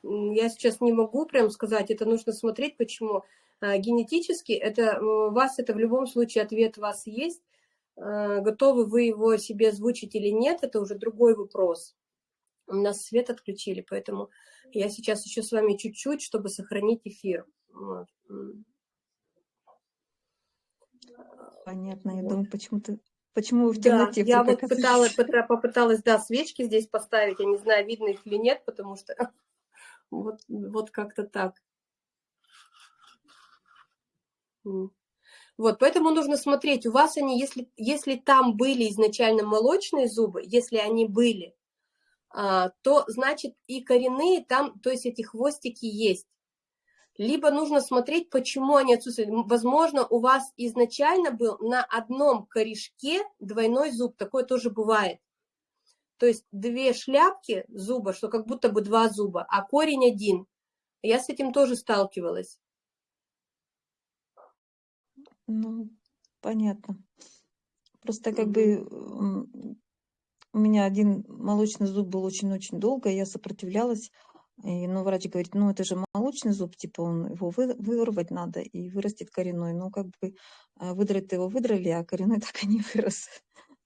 Я сейчас не могу прям сказать, это нужно смотреть, почему. А, генетически это у вас это в любом случае ответ у вас есть. А, готовы вы его себе озвучить или нет, это уже другой вопрос. У нас свет отключили, поэтому я сейчас еще с вами чуть-чуть, чтобы сохранить эфир. Вот. Понятно, я вот. думаю, Почему вы в темноте? Да, я вот пыталась, попыталась, да, свечки здесь поставить, я не знаю, видно их или нет, потому что вот, вот как-то так. Вот, поэтому нужно смотреть, у вас они, если, если там были изначально молочные зубы, если они были, то значит и коренные там, то есть эти хвостики есть либо нужно смотреть, почему они отсутствуют. Возможно, у вас изначально был на одном корешке двойной зуб, такое тоже бывает. То есть две шляпки зуба, что как будто бы два зуба, а корень один. Я с этим тоже сталкивалась. Ну, понятно. Просто как бы у меня один молочный зуб был очень-очень долго, я сопротивлялась, и, ну, врач говорит, ну, это же молочный зуб, типа, он, его вы, вырвать надо, и вырастет коренной. Ну, как бы а, выдрать его выдрали, а коренной так и не вырос.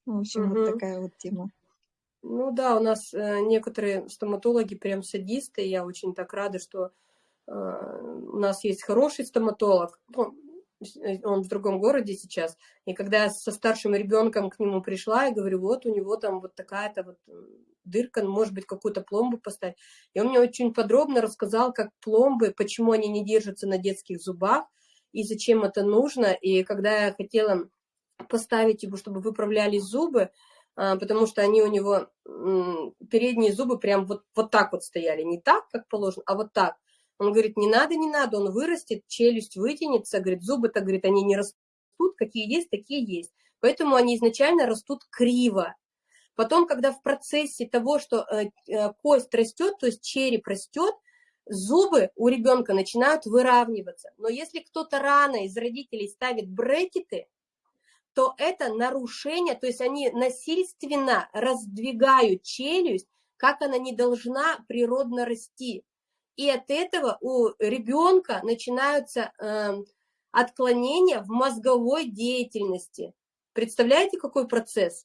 Ну, в общем, угу. вот такая вот тема. Ну да, у нас э, некоторые стоматологи прям садисты, я очень так рада, что э, у нас есть хороший стоматолог. Ну, Э, он в другом городе сейчас, и когда я со старшим ребенком к нему пришла, я говорю, вот у него там вот такая-то вот э, дырка, может быть, какую-то пломбу поставить. И он мне очень подробно рассказал, как пломбы, почему они не держатся на детских зубах, и зачем это нужно. И когда я хотела поставить его, чтобы выправляли зубы, а, потому что они у него, передние зубы прям вот, вот так вот стояли, не так, как положено, а вот так. Он говорит, не надо, не надо, он вырастет, челюсть вытянется, говорит, зубы-то, говорит, они не растут, какие есть, такие есть. Поэтому они изначально растут криво. Потом, когда в процессе того, что э, э, кость растет, то есть череп растет, зубы у ребенка начинают выравниваться. Но если кто-то рано из родителей ставит брекеты, то это нарушение, то есть они насильственно раздвигают челюсть, как она не должна природно расти. И от этого у ребенка начинаются э, отклонения в мозговой деятельности. Представляете, какой процесс?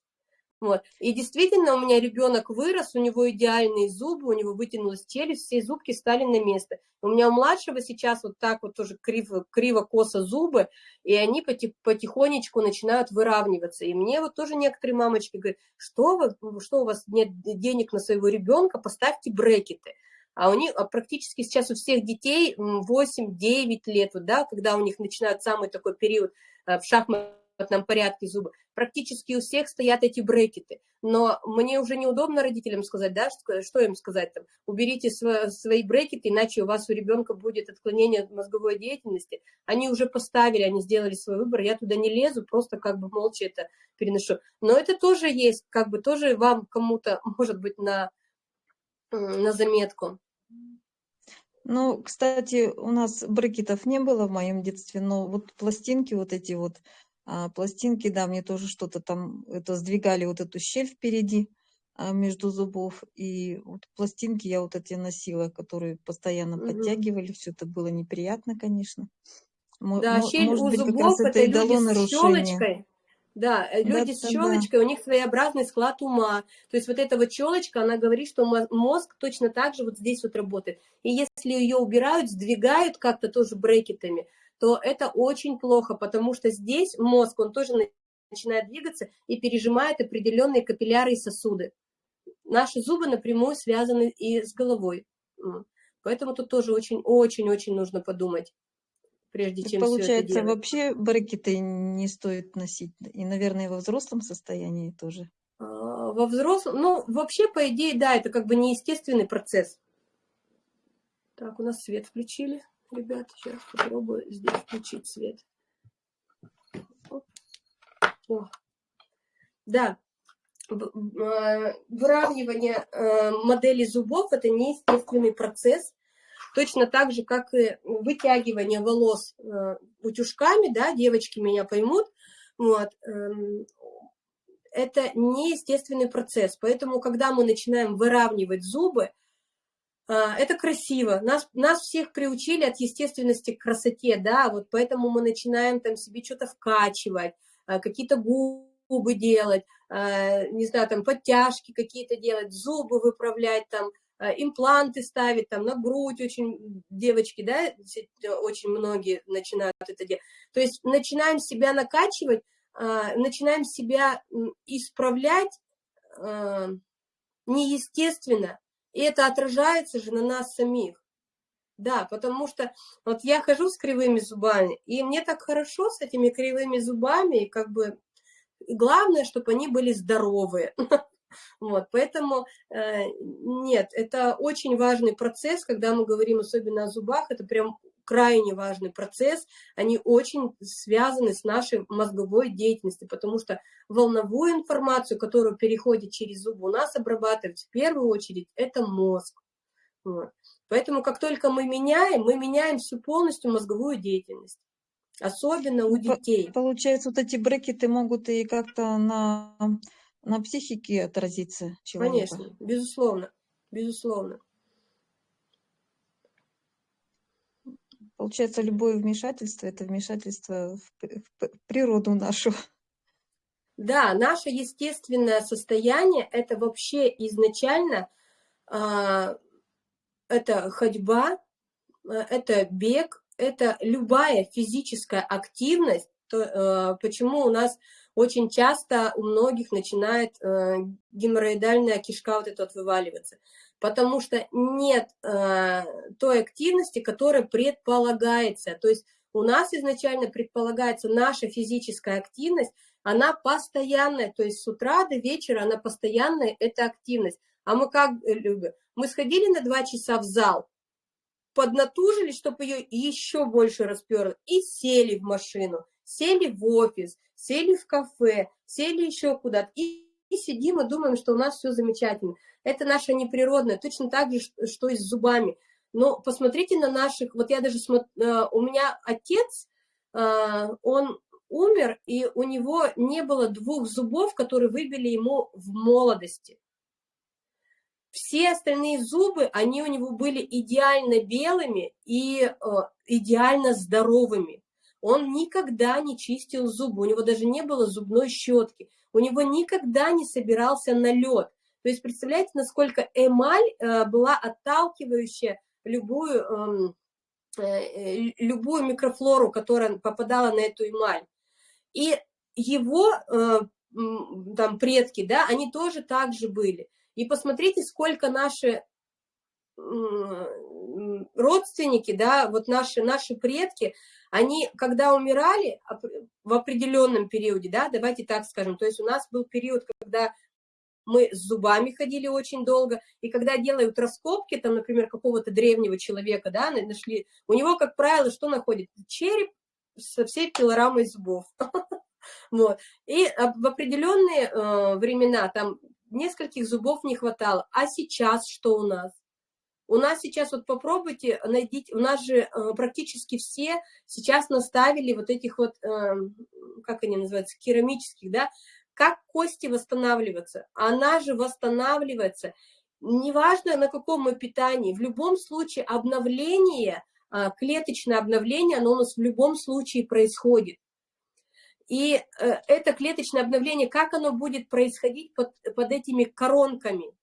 Вот. И действительно, у меня ребенок вырос, у него идеальные зубы, у него вытянулась челюсть, все зубки стали на место. У меня у младшего сейчас вот так вот тоже криво, криво-косо зубы, и они потихонечку начинают выравниваться. И мне вот тоже некоторые мамочки говорят, что, вы, что у вас нет денег на своего ребенка, поставьте брекеты а у них а практически сейчас у всех детей 8-9 лет, вот, да, когда у них начинают самый такой период э, в шахматном порядке зубы, практически у всех стоят эти брекеты. Но мне уже неудобно родителям сказать, да, что, что им сказать там, уберите св свои брекеты, иначе у вас у ребенка будет отклонение мозговой деятельности. Они уже поставили, они сделали свой выбор, я туда не лезу, просто как бы молча это переношу. Но это тоже есть, как бы тоже вам кому-то, может быть, на на заметку. Ну, кстати, у нас брекетов не было в моем детстве, но вот пластинки вот эти вот, а, пластинки, да, мне тоже что-то там, это сдвигали вот эту щель впереди а, между зубов, и вот пластинки я вот эти носила, которые постоянно угу. подтягивали, все это было неприятно, конечно. Да, щель Может у быть, зубов это, это люди с щелочкой. Да, э, люди да, с челочкой, да. у них своеобразный склад ума. То есть вот эта вот челочка, она говорит, что мозг точно так же вот здесь вот работает. И если ее убирают, сдвигают как-то тоже брекетами, то это очень плохо, потому что здесь мозг, он тоже начинает двигаться и пережимает определенные капилляры и сосуды. Наши зубы напрямую связаны и с головой. Поэтому тут тоже очень-очень-очень нужно подумать прежде чем Получается, вообще брекеты не стоит носить, и, наверное, во взрослом состоянии тоже. А, во взрослом, ну, вообще, по идее, да, это как бы неестественный процесс. Так, у нас свет включили. Ребят, сейчас попробую здесь включить свет. О. Да, э, выравнивание э, модели зубов – это неестественный процесс, точно так же, как и вытягивание волос э, утюжками, да, девочки меня поймут, вот, эм, это неестественный процесс, поэтому, когда мы начинаем выравнивать зубы, это красиво. Нас, нас всех приучили от естественности к красоте, да, вот поэтому мы начинаем там себе что-то вкачивать, какие-то губы, делать, э, не знаю, там подтяжки какие-то делать, зубы выправлять, там э, импланты ставить, там на грудь очень девочки, да, очень многие начинают это делать. То есть начинаем себя накачивать, э, начинаем себя исправлять неестественно, и это отражается же на нас самих. Да, потому что вот я хожу с кривыми зубами, и мне так хорошо с этими кривыми зубами, и как бы главное, чтобы они были здоровые. Вот, поэтому э, нет, это очень важный процесс, когда мы говорим особенно о зубах, это прям крайне важный процесс, они очень связаны с нашей мозговой деятельностью, потому что волновую информацию, которую переходит через зубы, у нас обрабатывать в первую очередь это мозг. Вот. Поэтому как только мы меняем, мы меняем всю полностью мозговую деятельность. Особенно у детей. Получается, вот эти брекеты могут и как-то на, на психике отразиться человека. Конечно, безусловно, безусловно. Получается, любое вмешательство – это вмешательство в, в, в природу нашу. Да, наше естественное состояние – это вообще изначально э, это ходьба, а, это бег, это любая физическая активность, то, э, почему у нас очень часто у многих начинает э, геморроидальная кишка вот эта вот вываливаться, потому что нет э, той активности, которая предполагается, то есть у нас изначально предполагается наша физическая активность, она постоянная, то есть с утра до вечера она постоянная, это активность. А мы как любим? Мы сходили на два часа в зал, поднатужились, чтобы ее еще больше расперло, и сели в машину, сели в офис, сели в кафе, сели еще куда-то, и, и сидим и думаем, что у нас все замечательно. Это наше неприродное, точно так же, что и с зубами. Но посмотрите на наших, вот я даже смотрю, э, у меня отец, э, он умер, и у него не было двух зубов, которые выбили ему в молодости. Все остальные зубы, они у него были идеально белыми и э, идеально здоровыми. Он никогда не чистил зубы, у него даже не было зубной щетки, у него никогда не собирался налет. То есть представляете, насколько эмаль э, была отталкивающая любую, эм, э, э, любую микрофлору, которая попадала на эту эмаль. И его там предки, да, они тоже так же были. И посмотрите, сколько наши родственники, да, вот наши, наши предки, они, когда умирали в определенном периоде, да, давайте так скажем, то есть у нас был период, когда мы с зубами ходили очень долго, и когда делают раскопки, там, например, какого-то древнего человека, да, нашли, у него, как правило, что находит? Череп со всей пилорамой зубов. Вот. И в определенные э, времена, там, нескольких зубов не хватало. А сейчас что у нас? У нас сейчас, вот попробуйте, найдите, у нас же э, практически все сейчас наставили вот этих вот, э, как они называются, керамических, да, как кости восстанавливаться. Она же восстанавливается, неважно на каком мы питании, в любом случае обновление, э, клеточное обновление, оно у нас в любом случае происходит. И э, это клеточное обновление, как оно будет происходить под, под этими коронками,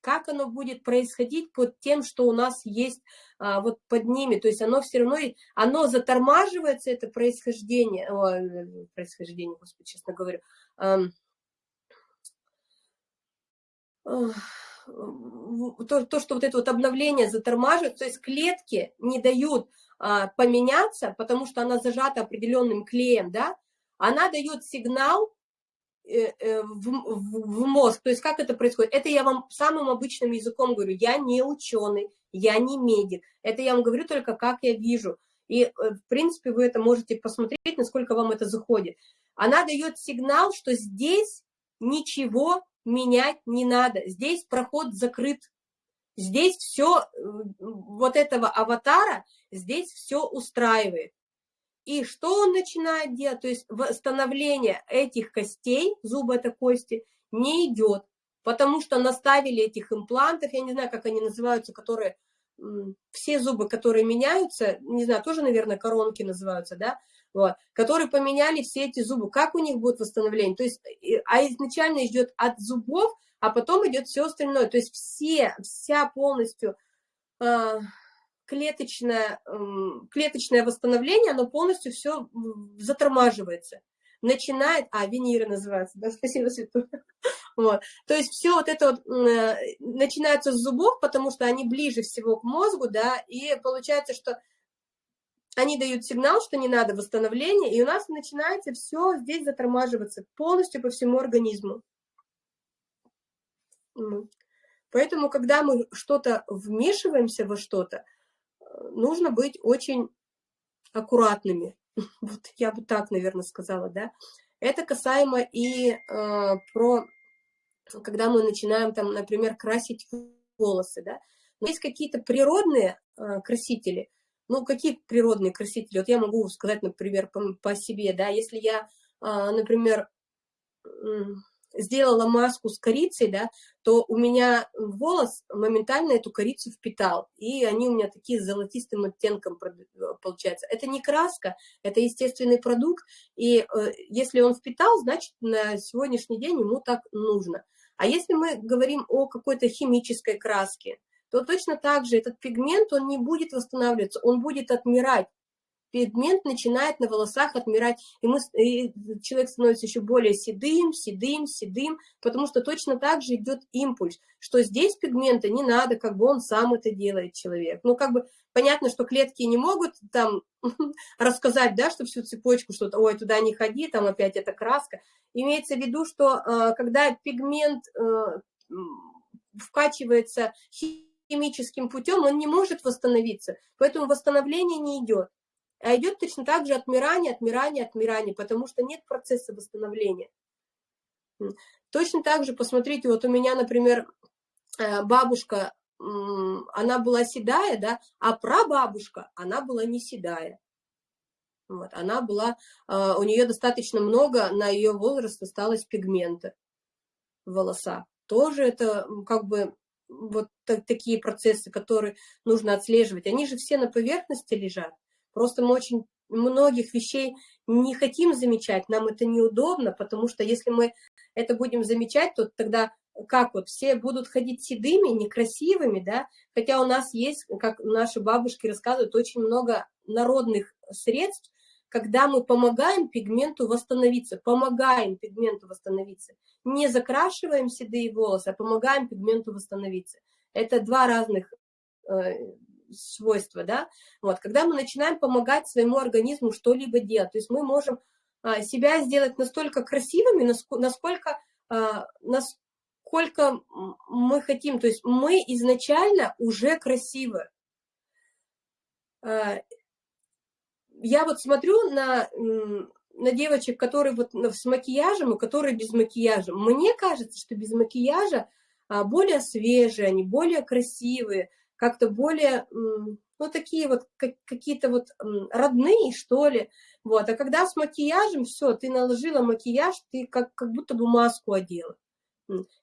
как оно будет происходить под тем, что у нас есть а, вот под ними, то есть оно все равно, оно затормаживается, это происхождение, о, происхождение, господи, честно говорю, а, то, то, что вот это вот обновление затормаживает, то есть клетки не дают а, поменяться, потому что она зажата определенным клеем, да, она дает сигнал, в, в, в мозг. То есть как это происходит? Это я вам самым обычным языком говорю. Я не ученый, я не медик. Это я вам говорю только как я вижу. И, э, в принципе, вы это можете посмотреть, насколько вам это заходит. Она дает сигнал, что здесь ничего менять не надо. Здесь проход закрыт. Здесь все, вот этого аватара, здесь все устраивает. И что он начинает делать? То есть восстановление этих костей, зубы это кости, не идет, потому что наставили этих имплантов, я не знаю, как они называются, которые, все зубы, которые меняются, не знаю, тоже, наверное, коронки называются, да, вот, которые поменяли все эти зубы, как у них будет восстановление? То есть, а изначально идет от зубов, а потом идет все остальное, то есть все, вся полностью... Э, клеточное, клеточное восстановление, оно полностью все затормаживается. Начинает, а, виниры называется, да, спасибо, Свету. Вот. То есть все вот это вот э, начинается с зубов, потому что они ближе всего к мозгу, да, и получается, что они дают сигнал, что не надо восстановления, и у нас начинается все здесь затормаживаться полностью по всему организму. Поэтому, когда мы что-то вмешиваемся во что-то, нужно быть очень аккуратными. Вот я бы так, наверное, сказала, да. Это касаемо и э, про, когда мы начинаем там, например, красить волосы, да. Но есть какие-то природные э, красители. Ну, какие природные красители? Вот я могу сказать, например, по, по себе, да, если я, э, например, сделала маску с корицей, да, то у меня волос моментально эту корицу впитал, и они у меня такие с золотистым оттенком получаются. Это не краска, это естественный продукт, и э, если он впитал, значит, на сегодняшний день ему так нужно. А если мы говорим о какой-то химической краске, то точно так же этот пигмент, он не будет восстанавливаться, он будет отмирать пигмент начинает на волосах отмирать, и, мы, и человек становится еще более седым, седым, седым, потому что точно так же идет импульс, что здесь пигмента не надо, как бы он сам это делает, человек. Ну, как бы понятно, что клетки не могут там рассказать, да, что всю цепочку, что ой, туда не ходи, там опять эта краска. Имеется в виду, что э, когда пигмент э, вкачивается химическим путем, он не может восстановиться, поэтому восстановление не идет. А идет точно так же отмирание, отмирание, отмирание, потому что нет процесса восстановления. Точно так же, посмотрите, вот у меня, например, э, бабушка, она была седая, да, а прабабушка, она была не седая. Вот, она была, э, у нее достаточно много, на ее возраст осталось пигмента в волосах. Тоже это как бы вот такие процессы, которые нужно отслеживать. Они же все на поверхности лежат. Просто мы очень многих вещей не хотим замечать, нам это неудобно, потому что если мы это будем замечать, то тогда как вот, все будут ходить седыми, некрасивыми, да, хотя у нас есть, как наши бабушки рассказывают, очень много народных средств, когда мы помогаем пигменту восстановиться, помогаем пигменту восстановиться, не закрашиваем седые волосы, а помогаем пигменту восстановиться. Это два разных свойства, да, вот, когда мы начинаем помогать своему организму что-либо делать, то есть мы можем а, себя сделать настолько красивыми, насколько, а, насколько мы хотим, то есть мы изначально уже красивы. А, я вот смотрю на, на девочек, которые вот с макияжем и которые без макияжа. Мне кажется, что без макияжа более свежие, они более красивые, как-то более, ну, такие вот, какие-то вот родные, что ли. Вот, а когда с макияжем, все, ты наложила макияж, ты как, как будто бы маску одела.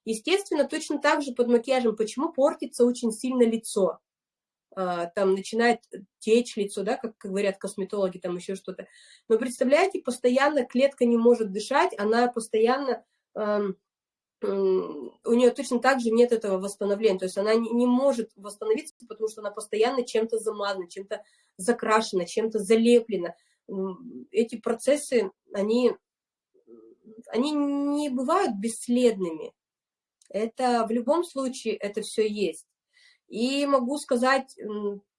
Естественно, точно так же под макияжем, почему портится очень сильно лицо. А, там начинает течь лицо, да, как, как говорят косметологи, там еще что-то. Но представляете, постоянно клетка не может дышать, она постоянно у нее точно так же нет этого восстановления, то есть она не, не может восстановиться, потому что она постоянно чем-то замазана, чем-то закрашена, чем-то залеплена. Эти процессы, они, они не бывают бесследными. Это в любом случае это все есть. И могу сказать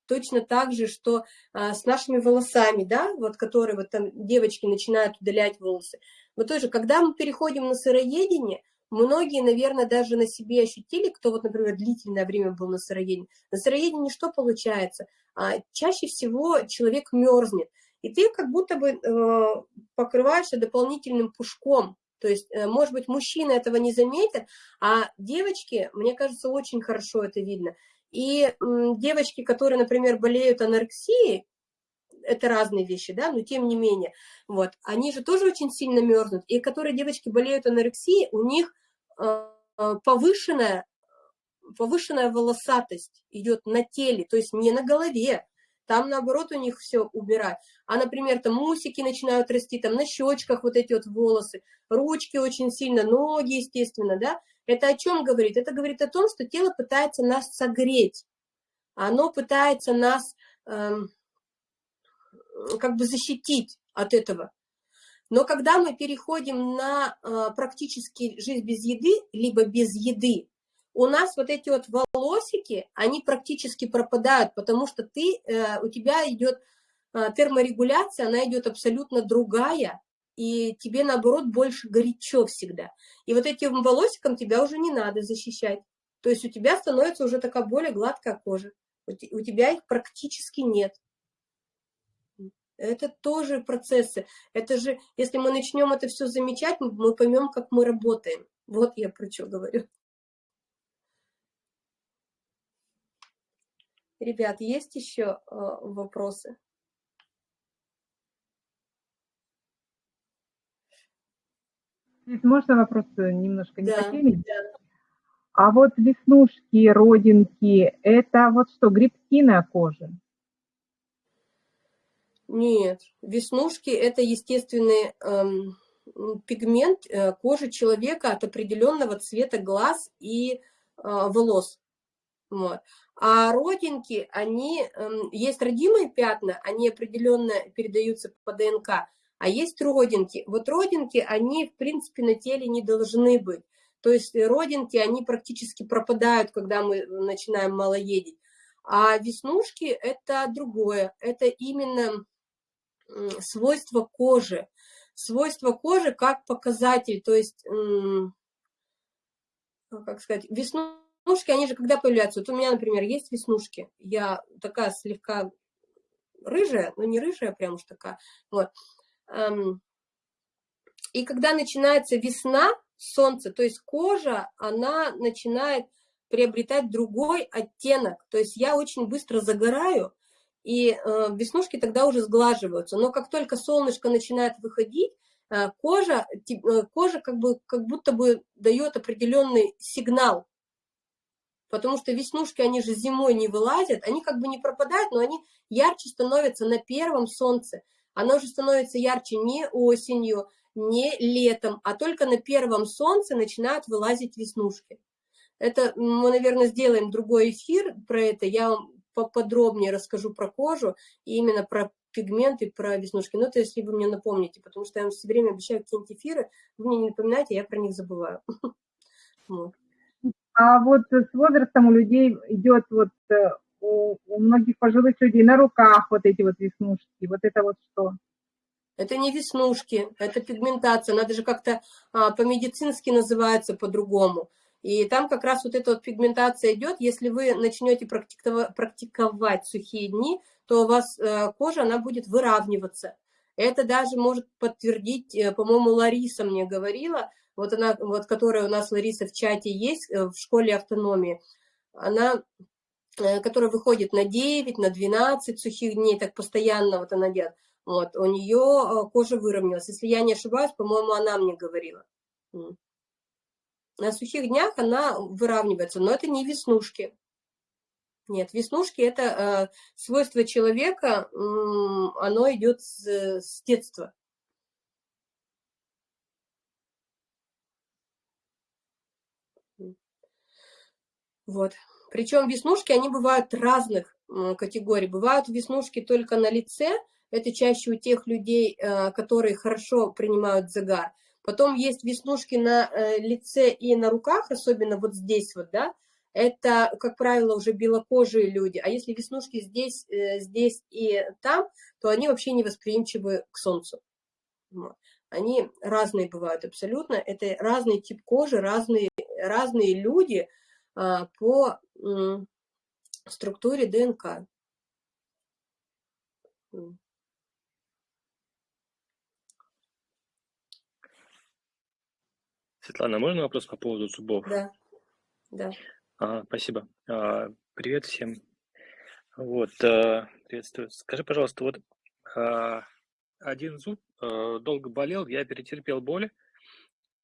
точно так же, что а, с нашими волосами, да, вот которые вот там девочки начинают удалять волосы, Вот тоже, когда мы переходим на сыроедение, многие, наверное, даже на себе ощутили, кто вот, например, длительное время был на сыроедении. На сыроедении что получается? А, чаще всего человек мерзнет, и ты как будто бы э, покрываешься дополнительным пушком, то есть, э, может быть, мужчины этого не заметят, а девочки, мне кажется, очень хорошо это видно. И девочки, которые, например, болеют анорексией, это разные вещи, да, но тем не менее, вот, они же тоже очень сильно мерзнут, и которые девочки болеют анорексией, у них э, повышенная, повышенная волосатость идет на теле, то есть не на голове, там, наоборот, у них все убирать. А, например, там мусики начинают расти, там на щечках вот эти вот волосы, ручки очень сильно, ноги, естественно, да. Это о чем говорит? Это говорит о том, что тело пытается нас согреть. Оно пытается нас эм, как бы защитить от этого. Но когда мы переходим на э, практически жизнь без еды, либо без еды, у нас вот эти вот волосики, они практически пропадают, потому что ты, э, у тебя идет э, терморегуляция, она идет абсолютно другая, и тебе, наоборот, больше горячо всегда. И вот этим волосиком тебя уже не надо защищать. То есть у тебя становится уже такая более гладкая кожа. У тебя их практически нет. Это тоже процессы. Это же, если мы начнем это все замечать, мы поймем, как мы работаем. Вот я про что говорю. Ребят, есть еще э, вопросы? Можно вопрос немножко не да, по теме? Да. А вот веснушки, родинки, это вот что, грибки на коже? Нет, веснушки – это естественный эм, пигмент э, кожи человека от определенного цвета глаз и э, волос. Вот. А родинки, они, эм, есть родимые пятна, они определенно передаются по ДНК, а есть родинки. Вот родинки, они, в принципе, на теле не должны быть. То есть родинки, они практически пропадают, когда мы начинаем малоедить. А веснушки – это другое, это именно свойство кожи. Свойство кожи как показатель, то есть, как сказать, веснушки они же когда появляются? Вот у меня, например, есть веснушки. Я такая слегка рыжая, но не рыжая прям уж такая. Вот. И когда начинается весна, солнце, то есть кожа, она начинает приобретать другой оттенок. То есть я очень быстро загораю, и э, веснушки тогда уже сглаживаются. Но как только солнышко начинает выходить, э, кожа, э, кожа как, бы, как будто бы дает определенный сигнал потому что веснушки, они же зимой не вылазят, они как бы не пропадают, но они ярче становятся на первом солнце. Оно же становится ярче не осенью, не летом, а только на первом солнце начинают вылазить веснушки. Это мы, наверное, сделаем другой эфир про это, я вам поподробнее расскажу про кожу и именно про пигменты, про веснушки. Но это если вы мне напомните, потому что я вам все время обещаю какие-нибудь эфиры, вы мне не напоминаете, я про них забываю. А вот с возрастом у людей идет вот э, у, у многих пожилых людей на руках вот эти вот веснушки. Вот это вот что? Это не веснушки, это пигментация. Надо же как-то а, по-медицински называется по-другому. И там как раз вот эта вот пигментация идет. Если вы начнете практиковать, сухие дни, то у вас э, кожа, она будет выравниваться. Это даже может подтвердить, э, по-моему, Лариса мне говорила, вот она, вот которая у нас, Лариса, в чате есть, э, в школе автономии, она, которая выходит на 9, на 12 сухих дней, так постоянно вот она делает, вот, у нее кожа выровнялась. Если я не ошибаюсь, по-моему, она мне говорила. На сухих днях она выравнивается, но это не веснушки. Нет, веснушки – это э, свойство человека, э, оно идет с, с детства. Вот. Причем веснушки, они бывают разных категорий. Бывают веснушки только на лице, это чаще у тех людей, э, которые хорошо принимают загар. Потом есть веснушки на э, лице и на руках, особенно вот здесь вот, да, это, как правило, уже белокожие люди. А если веснушки здесь, э, здесь и там, то они вообще не восприимчивы к солнцу. они разные бывают абсолютно. Это разный тип кожи, разные, разные люди а, по структуре ДНК. Светлана, можно вопрос по поводу зубов? Да, да. А, спасибо. А, привет всем. Вот, а, приветствую. Скажи, пожалуйста, вот а, один зуб а, долго болел, я перетерпел боль,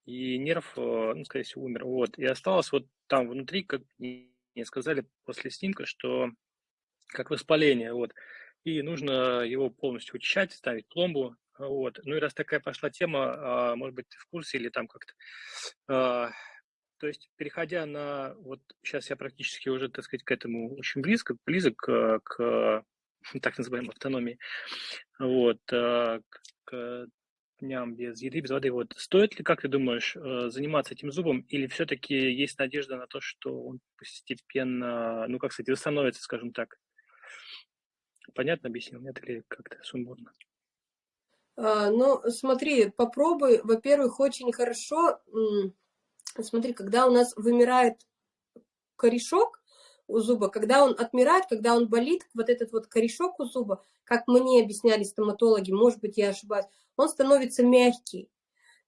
и нерв, а, ну, скорее всего, умер. Вот, и осталось вот там внутри, как мне сказали после снимка, что как воспаление, вот, и нужно его полностью очищать, ставить пломбу, вот. Ну и раз такая пошла тема, а, может быть, ты в курсе или там как-то... А, то есть, переходя на... Вот сейчас я практически уже, так сказать, к этому очень близко, близок к, к так называемой автономии. Вот. А, к дням без еды, без воды. Вот стоит ли, как ты думаешь, заниматься этим зубом, или все-таки есть надежда на то, что он постепенно, ну, как сказать, восстановится, скажем так? Понятно объяснил, нет, или как-то сумбурно? А, ну, смотри, попробуй. Во-первых, очень хорошо, смотри, когда у нас вымирает корешок у зуба, когда он отмирает, когда он болит, вот этот вот корешок у зуба, как мне объясняли стоматологи, может быть, я ошибаюсь, он становится мягкий.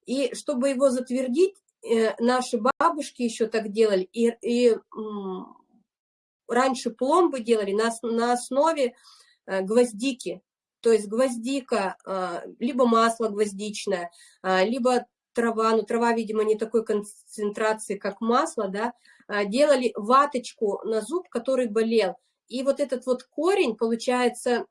И чтобы его затвердить, э, наши бабушки еще так делали, и, и раньше пломбы делали на, на основе э, гвоздики. То есть гвоздика, а, либо масло гвоздичное, а, либо трава, ну трава, видимо, не такой концентрации, как масло, да, а, делали ваточку на зуб, который болел. И вот этот вот корень, получается,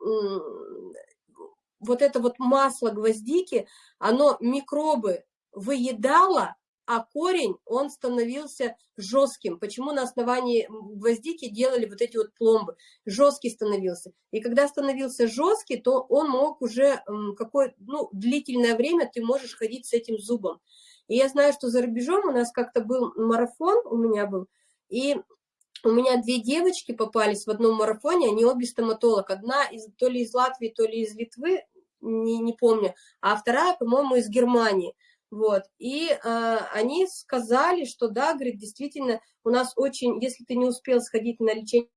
вот это вот масло гвоздики, оно микробы выедало, а корень, он становился жестким. Почему на основании гвоздики делали вот эти вот пломбы? Жесткий становился. И когда становился жесткий, то он мог уже какое ну, длительное время ты можешь ходить с этим зубом. И я знаю, что за рубежом у нас как-то был марафон, у меня был, и у меня две девочки попались в одном марафоне, они обе стоматолог. Одна из, то ли из Латвии, то ли из Литвы, не, не помню, а вторая, по-моему, из Германии. Вот, и э, они сказали, что да, говорит, действительно, у нас очень, если ты не успел сходить на лечение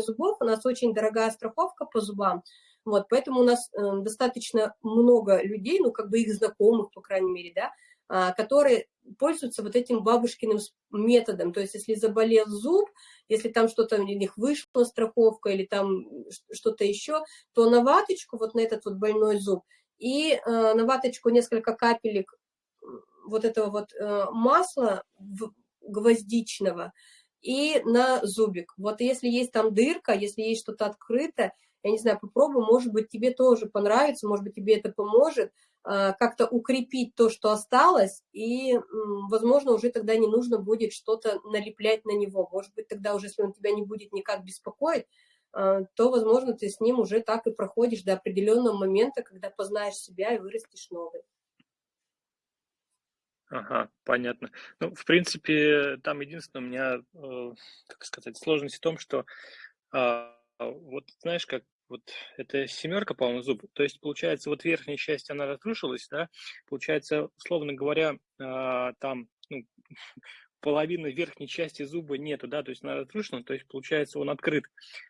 зубов, у нас очень дорогая страховка по зубам, вот, поэтому у нас э, достаточно много людей, ну, как бы их знакомых, по крайней мере, да, э, которые пользуются вот этим бабушкиным методом, то есть если заболел зуб, если там что-то у них вышла страховка или там что-то еще, то на ваточку, вот на этот вот больной зуб, и э, на ваточку несколько капелек вот этого вот э, масла гвоздичного и на зубик. Вот если есть там дырка, если есть что-то открыто, я не знаю, попробуй, может быть, тебе тоже понравится, может быть, тебе это поможет э, как-то укрепить то, что осталось, и, возможно, уже тогда не нужно будет что-то налеплять на него. Может быть, тогда уже, если он тебя не будет никак беспокоить, э, то, возможно, ты с ним уже так и проходишь до определенного момента, когда познаешь себя и вырастешь новый. Ага, понятно. Ну, в принципе, там единственное у меня, э, как сказать, сложность в том, что а, вот знаешь, как вот это семерка, по-моему, зуб. То есть, получается, вот верхняя часть, она разрушилась, да, получается, условно говоря, а, там, ну, половины верхней части зуба нету, да, то есть она разрушена, то есть получается он открыт,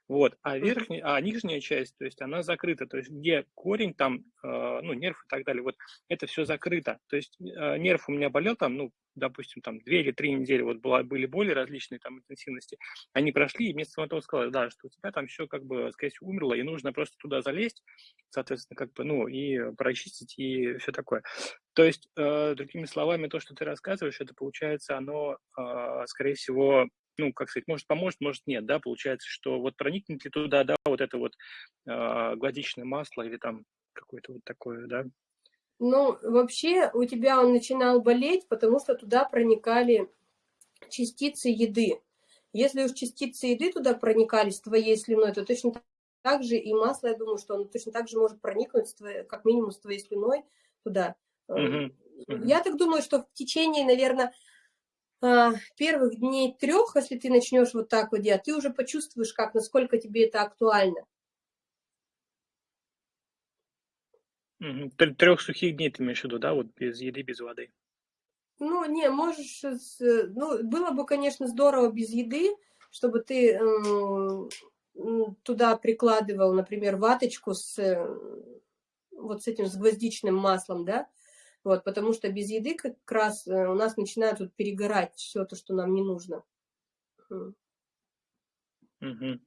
вот, а верхняя, а нижняя часть, то есть она закрыта, то есть где корень там, э, ну, нерв и так далее, вот это все закрыто, то есть э, нерв у меня болел там, ну, допустим, там две или три недели вот была, были боли различные там интенсивности, они прошли, и мне стоматолог сказал, да, что у тебя там все как бы, скорее всего, умерло, и нужно просто туда залезть, соответственно, как бы, ну, и прочистить, и все такое. То есть, э, другими словами, то, что ты рассказываешь, это получается, оно, э, скорее всего, ну, как сказать, может поможет, может нет, да, получается, что вот проникнет ли туда, да, вот это вот э, гладичное масло или там какое-то вот такое, да, ну, вообще у тебя он начинал болеть, потому что туда проникали частицы еды. Если уж частицы еды туда проникали с твоей слюной, то точно так же и масло, я думаю, что оно точно так же может проникнуть, твоей, как минимум, с твоей слюной туда. -huh. Я так думаю, что в течение, наверное, а, первых дней трех, если ты начнешь вот так вот делать, ты уже почувствуешь, как, насколько тебе это актуально. Трех сухих дней ты имеешь в виду, да, вот без еды, без воды. Ну, не, можешь, ну, было бы, конечно, здорово без еды, чтобы ты туда прикладывал, например, ваточку с э, вот с этим, с гвоздичным маслом, да, вот, потому что без еды как раз э, у нас начинает тут перегорать все то, что нам не нужно. Мгм.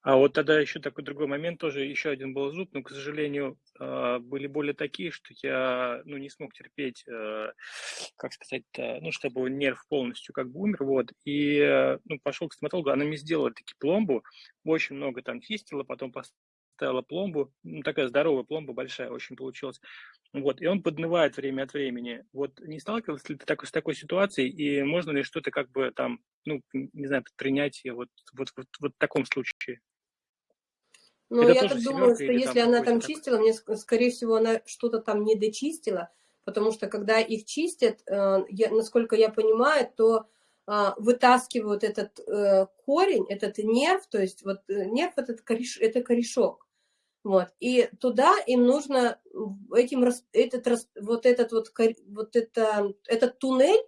А вот тогда еще такой другой момент, тоже еще один был зуб, но, к сожалению, а, были боли такие, что я, ну, не смог терпеть, э, как сказать, ну, чтобы нерв полностью как бы умер, вот, и, э, ну, пошел к стоматологу, она мне сделала таки пломбу, очень много там чистила, потом поставила пломбу, ну, такая здоровая пломба, большая очень получилась, вот, и он поднывает время от времени. Вот не сталкивался ли ты так, с такой ситуацией, и можно ли что-то как бы там, ну, не знаю, предпринять вот, вот, вот, вот в таком случае? Это я так думаю, что если там она там чистила, мне, ск- скорее всего, она что-то там не дочистила, потому что когда их чистят, э, я- насколько я понимаю, то а, вытаскивают этот э, корень, этот нерв, то есть вот э, нерв этот кореш, это корешок, вот, и туда им нужно этим этот вот этот вот вот это этот туннель,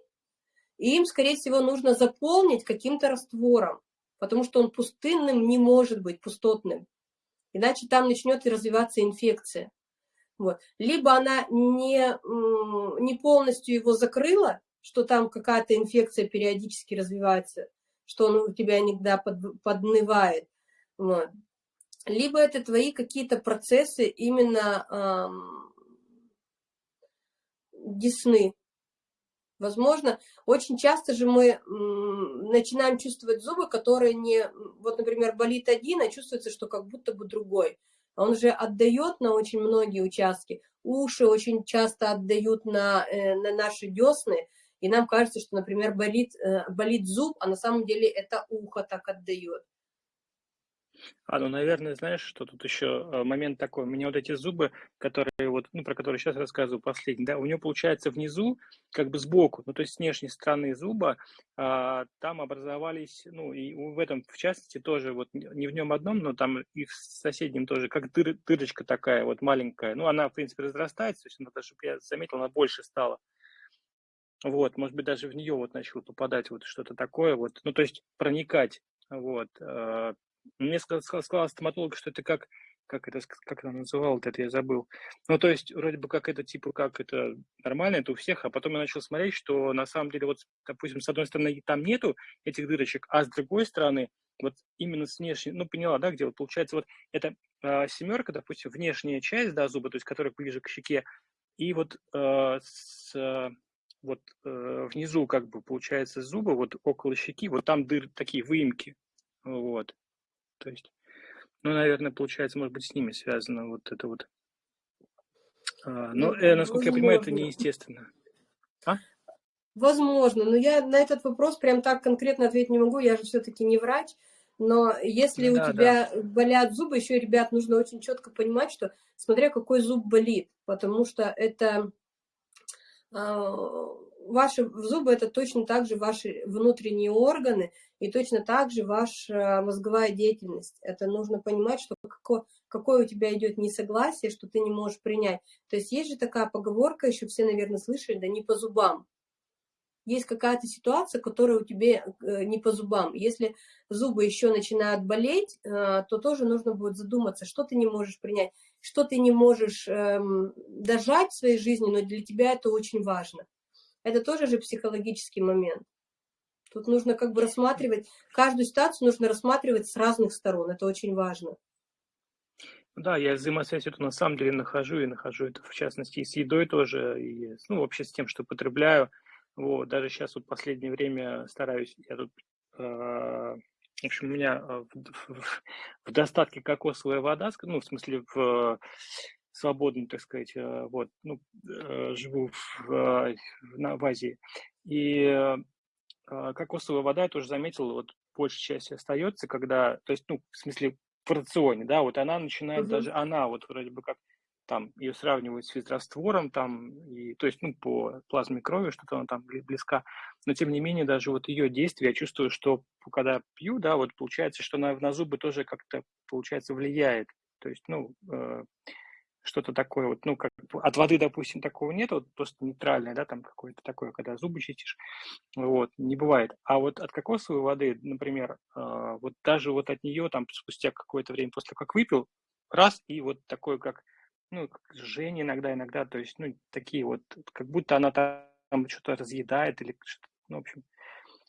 им, скорее всего, нужно заполнить каким-то раствором, потому что он пустынным не может быть, пустотным иначе там начнет развиваться инфекция. Вот. Либо она не, не полностью его закрыла, что там какая-то инфекция периодически развивается, что он у тебя иногда под, поднывает. Вот. Либо это твои какие-то процессы именно десны. Возможно, очень часто же мы начинаем чувствовать зубы, которые не... Вот, например, болит один, а чувствуется, что как будто бы другой. Он же отдает на очень многие участки. Уши очень часто отдают на, э, на наши десны. И нам кажется, что, например, болит, э, болит зуб, а на самом деле это ухо так отдает. А, ну, наверное, знаешь, что тут еще э, момент такой. У меня вот эти зубы, которые вот, ну, про которые сейчас рассказываю последний, да, у него получается внизу, как бы сбоку, ну, то есть с внешней стороны зуба, а, там образовались, ну, и в этом, в частности, тоже вот не в нем одном, но там и в соседнем тоже, как дыр, дырочка такая вот маленькая. Ну, она, в принципе, разрастается, то есть она даже, я заметил, она больше стала. Вот, может быть, даже в нее вот начало попадать вот что-то такое, вот, ну, то есть проникать, вот. э, Мне сказал, сказал, сказала стоматолог, что это как, как это, как она называла это, я забыл. Ну, то есть, вроде бы как это, типа, как это нормально, это у всех, а потом я начал смотреть, что на самом деле, вот, допустим, с одной стороны там нету этих дырочек, а с другой стороны, вот именно с внешней, ну, поняла, да, где вот получается вот эта э, семерка, допустим, внешняя часть, да, зуба, то есть, которая ближе к щеке, и вот э, с, э, вот э, внизу как бы получается зубы, вот около щеки, вот там дыр, такие выемки, вот, то есть, ну, наверное, получается, может быть, с ними связано вот это вот. А, но, Ну, э, насколько я понимаю, это возможно. неестественно. А? Возможно, но я на этот вопрос прям так конкретно ответить не могу, я же все-таки не врач. Но если у Да, да. тебя болят зубы, еще, ребят, нужно очень четко понимать, что смотря какой зуб болит, потому что это а, ваши зубы это точно так же ваши внутренние органы и точно так же ваша мозговая деятельность. Это нужно понимать, что какое, какое у тебя идет несогласие, что ты не можешь принять. То есть есть же такая поговорка, еще все, наверное, слышали, да не по зубам есть какая-то ситуация, которая у тебя э, не по зубам. Если зубы еще начинают болеть, э, то тоже нужно будет задуматься, что ты не можешь принять, что ты не можешь эм, дожать в своей жизни, но для тебя это очень важно. Это тоже же психологический момент. Тут нужно как бы рассматривать, каждую ситуацию нужно рассматривать с разных сторон, это очень важно. Да, я взаимосвязь эту на самом деле нахожу, и нахожу это в частности и с едой тоже, и ну, вообще с тем, что потребляю. Вот, даже сейчас вот последнее время стараюсь, я тут, э, в общем, у меня э, в, в- в достатке кокосовая вода, ну, в смысле, в свободно, так сказать, э, вот, ну, э, живу в, э, в, на- в Азии. И э, кокосовая вода, я тоже заметил, вот большая часть остается, когда, то есть, ну, в смысле, в рационе, да, вот она начинает Мгм. даже, она вот вроде бы как там ее сравнивают с физраствором, там, и, то есть, ну, по плазме крови что-то она там бли- близка, но тем не менее даже вот ее действие, я чувствую, что когда пью, да, вот получается, что на, на зубы тоже как-то, получается, влияет, то есть, ну, э, что-то такое, вот, ну, как от воды, допустим, такого нет, вот просто нейтральное, да, там какое-то такое, когда зубы чистишь, вот, не бывает. А вот от кокосовой воды, например, э, вот даже вот от нее там спустя какое-то время после как выпил, раз, и вот такое, как, ну, как жжение иногда, иногда, то есть, ну, такие вот, как будто она там что-то разъедает или что-то, ну, в общем.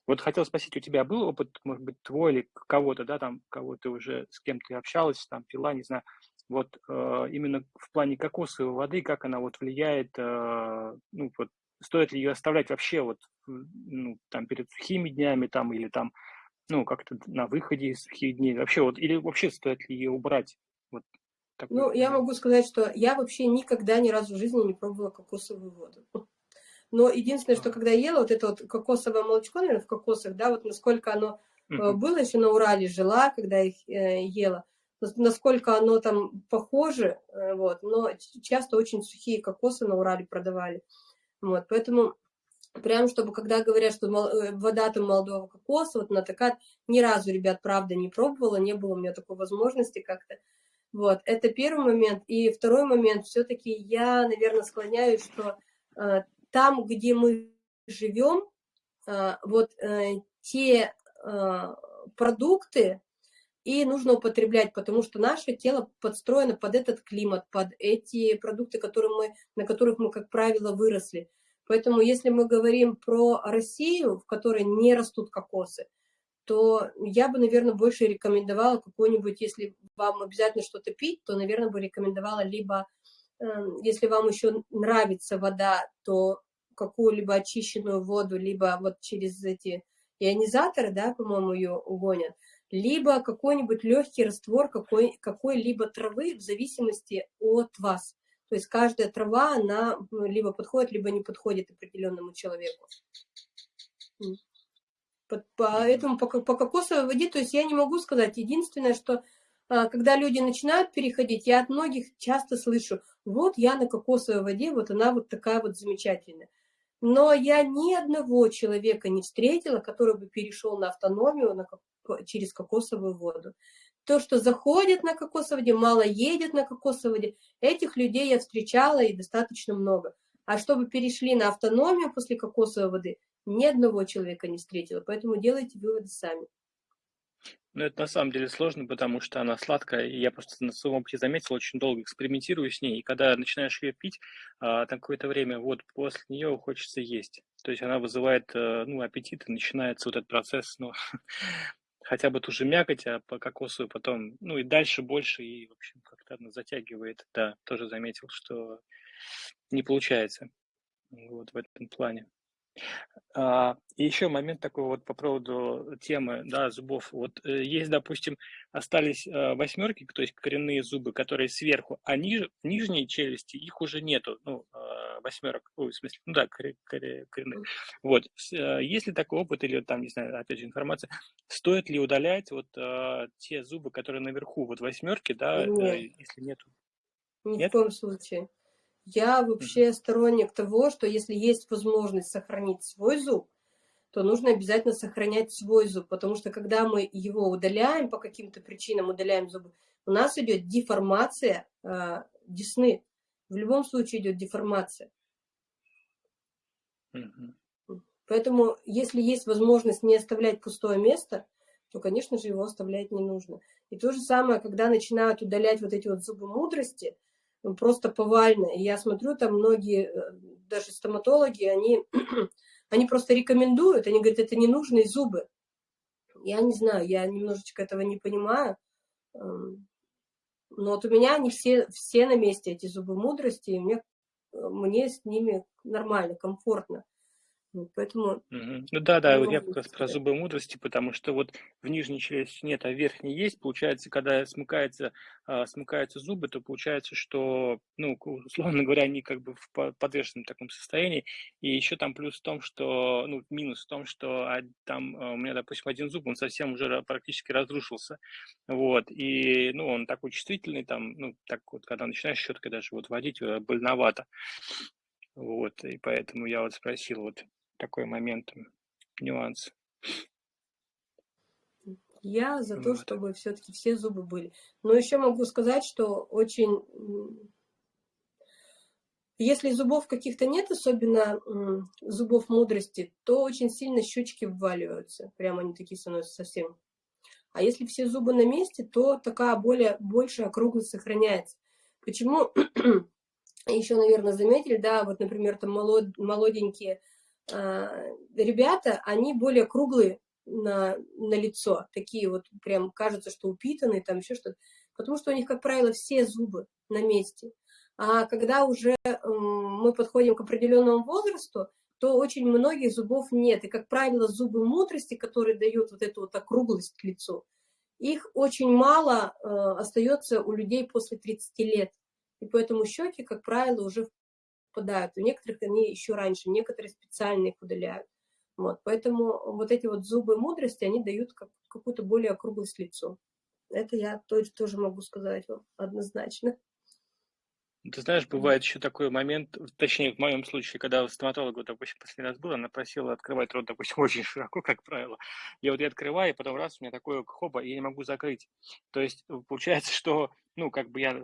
Вот хотел спросить, у тебя был опыт, может быть, твой или кого-то, да, там, кого ты уже с кем то общалась, там, пила, не знаю, вот э, именно в плане кокосовой воды, как она вот влияет, э, ну, вот, стоит ли ее оставлять вообще вот, ну, там, перед сухими днями, там, или там, ну, как-то на выходе из сухих дней, вообще вот, или вообще стоит ли ее убрать, вот, такой, ну, я могу сказать, что я вообще никогда ни разу в жизни не пробовала кокосовую воду. Но единственное, что когда ела вот это вот кокосовое молочко, наверное, в кокосах, да, вот насколько оно mm-hmm. было еще на Урале, жила, когда их э, ела, насколько оно там похоже, э, вот, но часто очень сухие кокосы на Урале продавали. Вот, поэтому прям, чтобы когда говорят, что э, вода там молодого кокоса, вот на такая, ни разу, ребят, правда, не пробовала, не было у меня такой возможности как-то. Вот, это первый момент. И второй момент, все-таки я, наверное, склоняюсь, что э, там, где мы живем, э, вот э, те э, продукты, и нужно употреблять, потому что наше тело подстроено под этот климат, под эти продукты, которые мы, на которых мы, как правило, выросли. Поэтому если мы говорим про Россию, в которой не растут кокосы, то я бы, наверное, больше рекомендовала какой-нибудь, если вам обязательно что-то пить, то, наверное, бы рекомендовала либо, эм, если вам еще нравится вода, то какую-либо очищенную воду, либо вот через эти ионизаторы, да, по-моему, ее угонят, либо какой-нибудь легкий раствор какой, какой-либо травы в зависимости от вас. То есть каждая трава, она либо подходит, либо не подходит определенному человеку. Поэтому по, по кокосовой воде, то есть я не могу сказать. Единственное, что а, когда люди начинают переходить, я от многих часто слышу, вот я на кокосовой воде, вот она вот такая вот замечательная. Но я ни одного человека не встретила, который бы перешел на автономию, на, через кокосовую воду. То, что заходит на кокосовой воде, мало едет на кокосовой воде, этих людей я встречала и достаточно много. А чтобы перешли на автономию после кокосовой воды, ни одного человека не встретила. Поэтому делайте выводы сами. Ну, это на самом деле сложно, потому что она сладкая, и я просто на своем опыте заметил, очень долго экспериментирую с ней, и когда начинаешь ее пить, а, там какое-то время, вот после нее хочется есть. То есть она вызывает, э, ну, аппетит, и начинается вот этот процесс, ну, хотя бы ту же мякоть, а по кокосу потом, ну и дальше больше, и, в общем, как-то она затягивает. Да, тоже заметил, что не получается вот в этом плане. А, и еще момент такой вот по поводу темы, да, зубов. Вот э, есть, допустим, остались э, восьмерки, то есть коренные зубы, которые сверху, а ниж, в нижней челюсти их уже нету, ну, э, восьмерок, ой, в смысле, ну да, коренные. Вот, есть ли такой опыт или там, не знаю, опять же информация, стоит ли удалять вот те зубы, которые наверху, вот восьмерки, да, Нет. если нету? Ни Нет? в коем случае. Я вообще сторонник того, что если есть возможность сохранить свой зуб, то нужно обязательно сохранять свой зуб, потому что когда мы его удаляем, по каким-то причинам удаляем зубы, у нас идет деформация э, десны. В любом случае идет деформация. Поэтому, если есть возможность не оставлять пустое место, то, конечно же, его оставлять не нужно. И то же самое, когда начинают удалять вот эти вот зубы мудрости, ну, просто повально. И я смотрю, там многие, э, даже стоматологи, они, они просто рекомендуют, они говорят, это ненужные зубы. Я не знаю, я немножечко этого не понимаю. Эм, но вот у меня они все, все на месте, эти зубы мудрости, и мне, э, мне с ними нормально, комфортно. Поэтому... Ну да, да, вот я как раз про зубы мудрости, потому что вот в нижней челюсти нет, а в верхней есть. Получается, когда смыкается, а, смыкаются зубы, то получается, что, ну, условно говоря, они как бы в подвешенном таком состоянии. И еще там плюс в том, что, ну, минус в том, что там а, у меня, допустим, один зуб, он совсем уже практически разрушился. Вот, и, ну, он такой чувствительный, там, ну, так вот, когда начинаешь щеткой даже вот водить, э, больновато. Вот, и поэтому я вот спросил, вот такой момент, нюанс. Я за то, вот. чтобы все-таки все зубы были. Но еще могу сказать, что очень Если зубов каких-то нет, особенно зубов мудрости, то очень сильно щечки вваливаются. Прямо они такие становятся совсем. А если все зубы на месте, то такая более, большая округлость сохраняется. Почему? Еще, наверное, заметили, да, вот, например, там молод, молоденькие э, ребята, они более круглые на, на лицо, такие вот прям кажется, что упитанные, там еще что-то, потому что у них, как правило, все зубы на месте. А когда уже мы подходим к определенному возрасту, то очень многих зубов нет. И, как правило, зубы мудрости, которые дают вот эту вот округлость к лицу, их очень мало э, остается у людей после 30 лет. И поэтому щеки, как правило, уже впадают. У некоторых они еще раньше, некоторые специально их удаляют. Вот, поэтому вот эти вот зубы мудрости, они дают как, какую-то более округлость лицу. Это я тоже, тоже могу сказать вам однозначно. Ты знаешь, бывает еще такой момент, точнее, в моем случае, когда у стоматолога, допустим, последний раз был, она просила открывать рот, допустим, очень широко, как правило. И вот я открываю, и потом раз, у меня такое хоба, и я не могу закрыть. То есть получается, что, ну, как бы я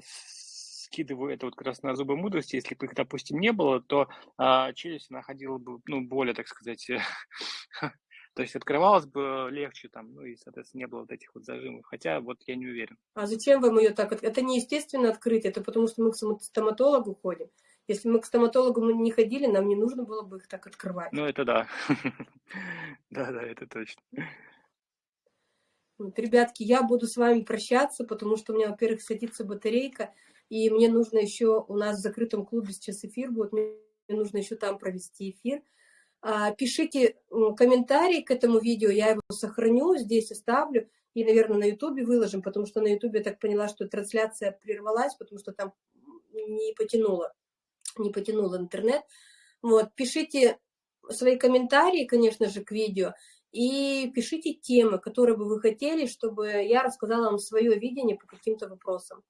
скидываю это вот как раз на зубы мудрости, если бы их, допустим, не было, то а, челюсть находила бы, ну, более, так сказать, то есть открывалась бы легче там, ну и, соответственно, не было вот этих вот зажимов, хотя вот я не уверен. А зачем вам ее так? Это не естественно открыть, это потому что мы к стоматологу ходим. Если мы к стоматологу не ходили, нам не нужно было бы их так открывать. Ну, это да. Да-да, это точно. Вот, ребятки, я буду с вами прощаться, потому что у меня, во-первых, садится батарейка, и мне нужно еще, у нас в закрытом клубе сейчас эфир будет, мне нужно еще там провести эфир. А, пишите комментарии к этому видео, я его сохраню, здесь оставлю, и, наверное, на ютубе выложим, потому что на ютубе я так поняла, что трансляция прервалась, потому что там не потянуло, не потянул интернет. Вот, пишите свои комментарии, конечно же, к видео, и пишите темы, которые бы вы хотели, чтобы я рассказала вам свое видение по каким-то вопросам.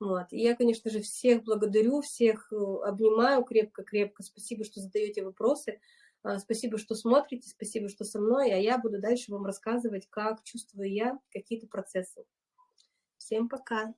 Вот. И я, конечно же, всех благодарю, всех э, обнимаю крепко-крепко. Спасибо, что задаете вопросы. А, спасибо, что смотрите, спасибо, что со мной. А я буду дальше вам рассказывать, как чувствую я какие-то процессы. Всем пока!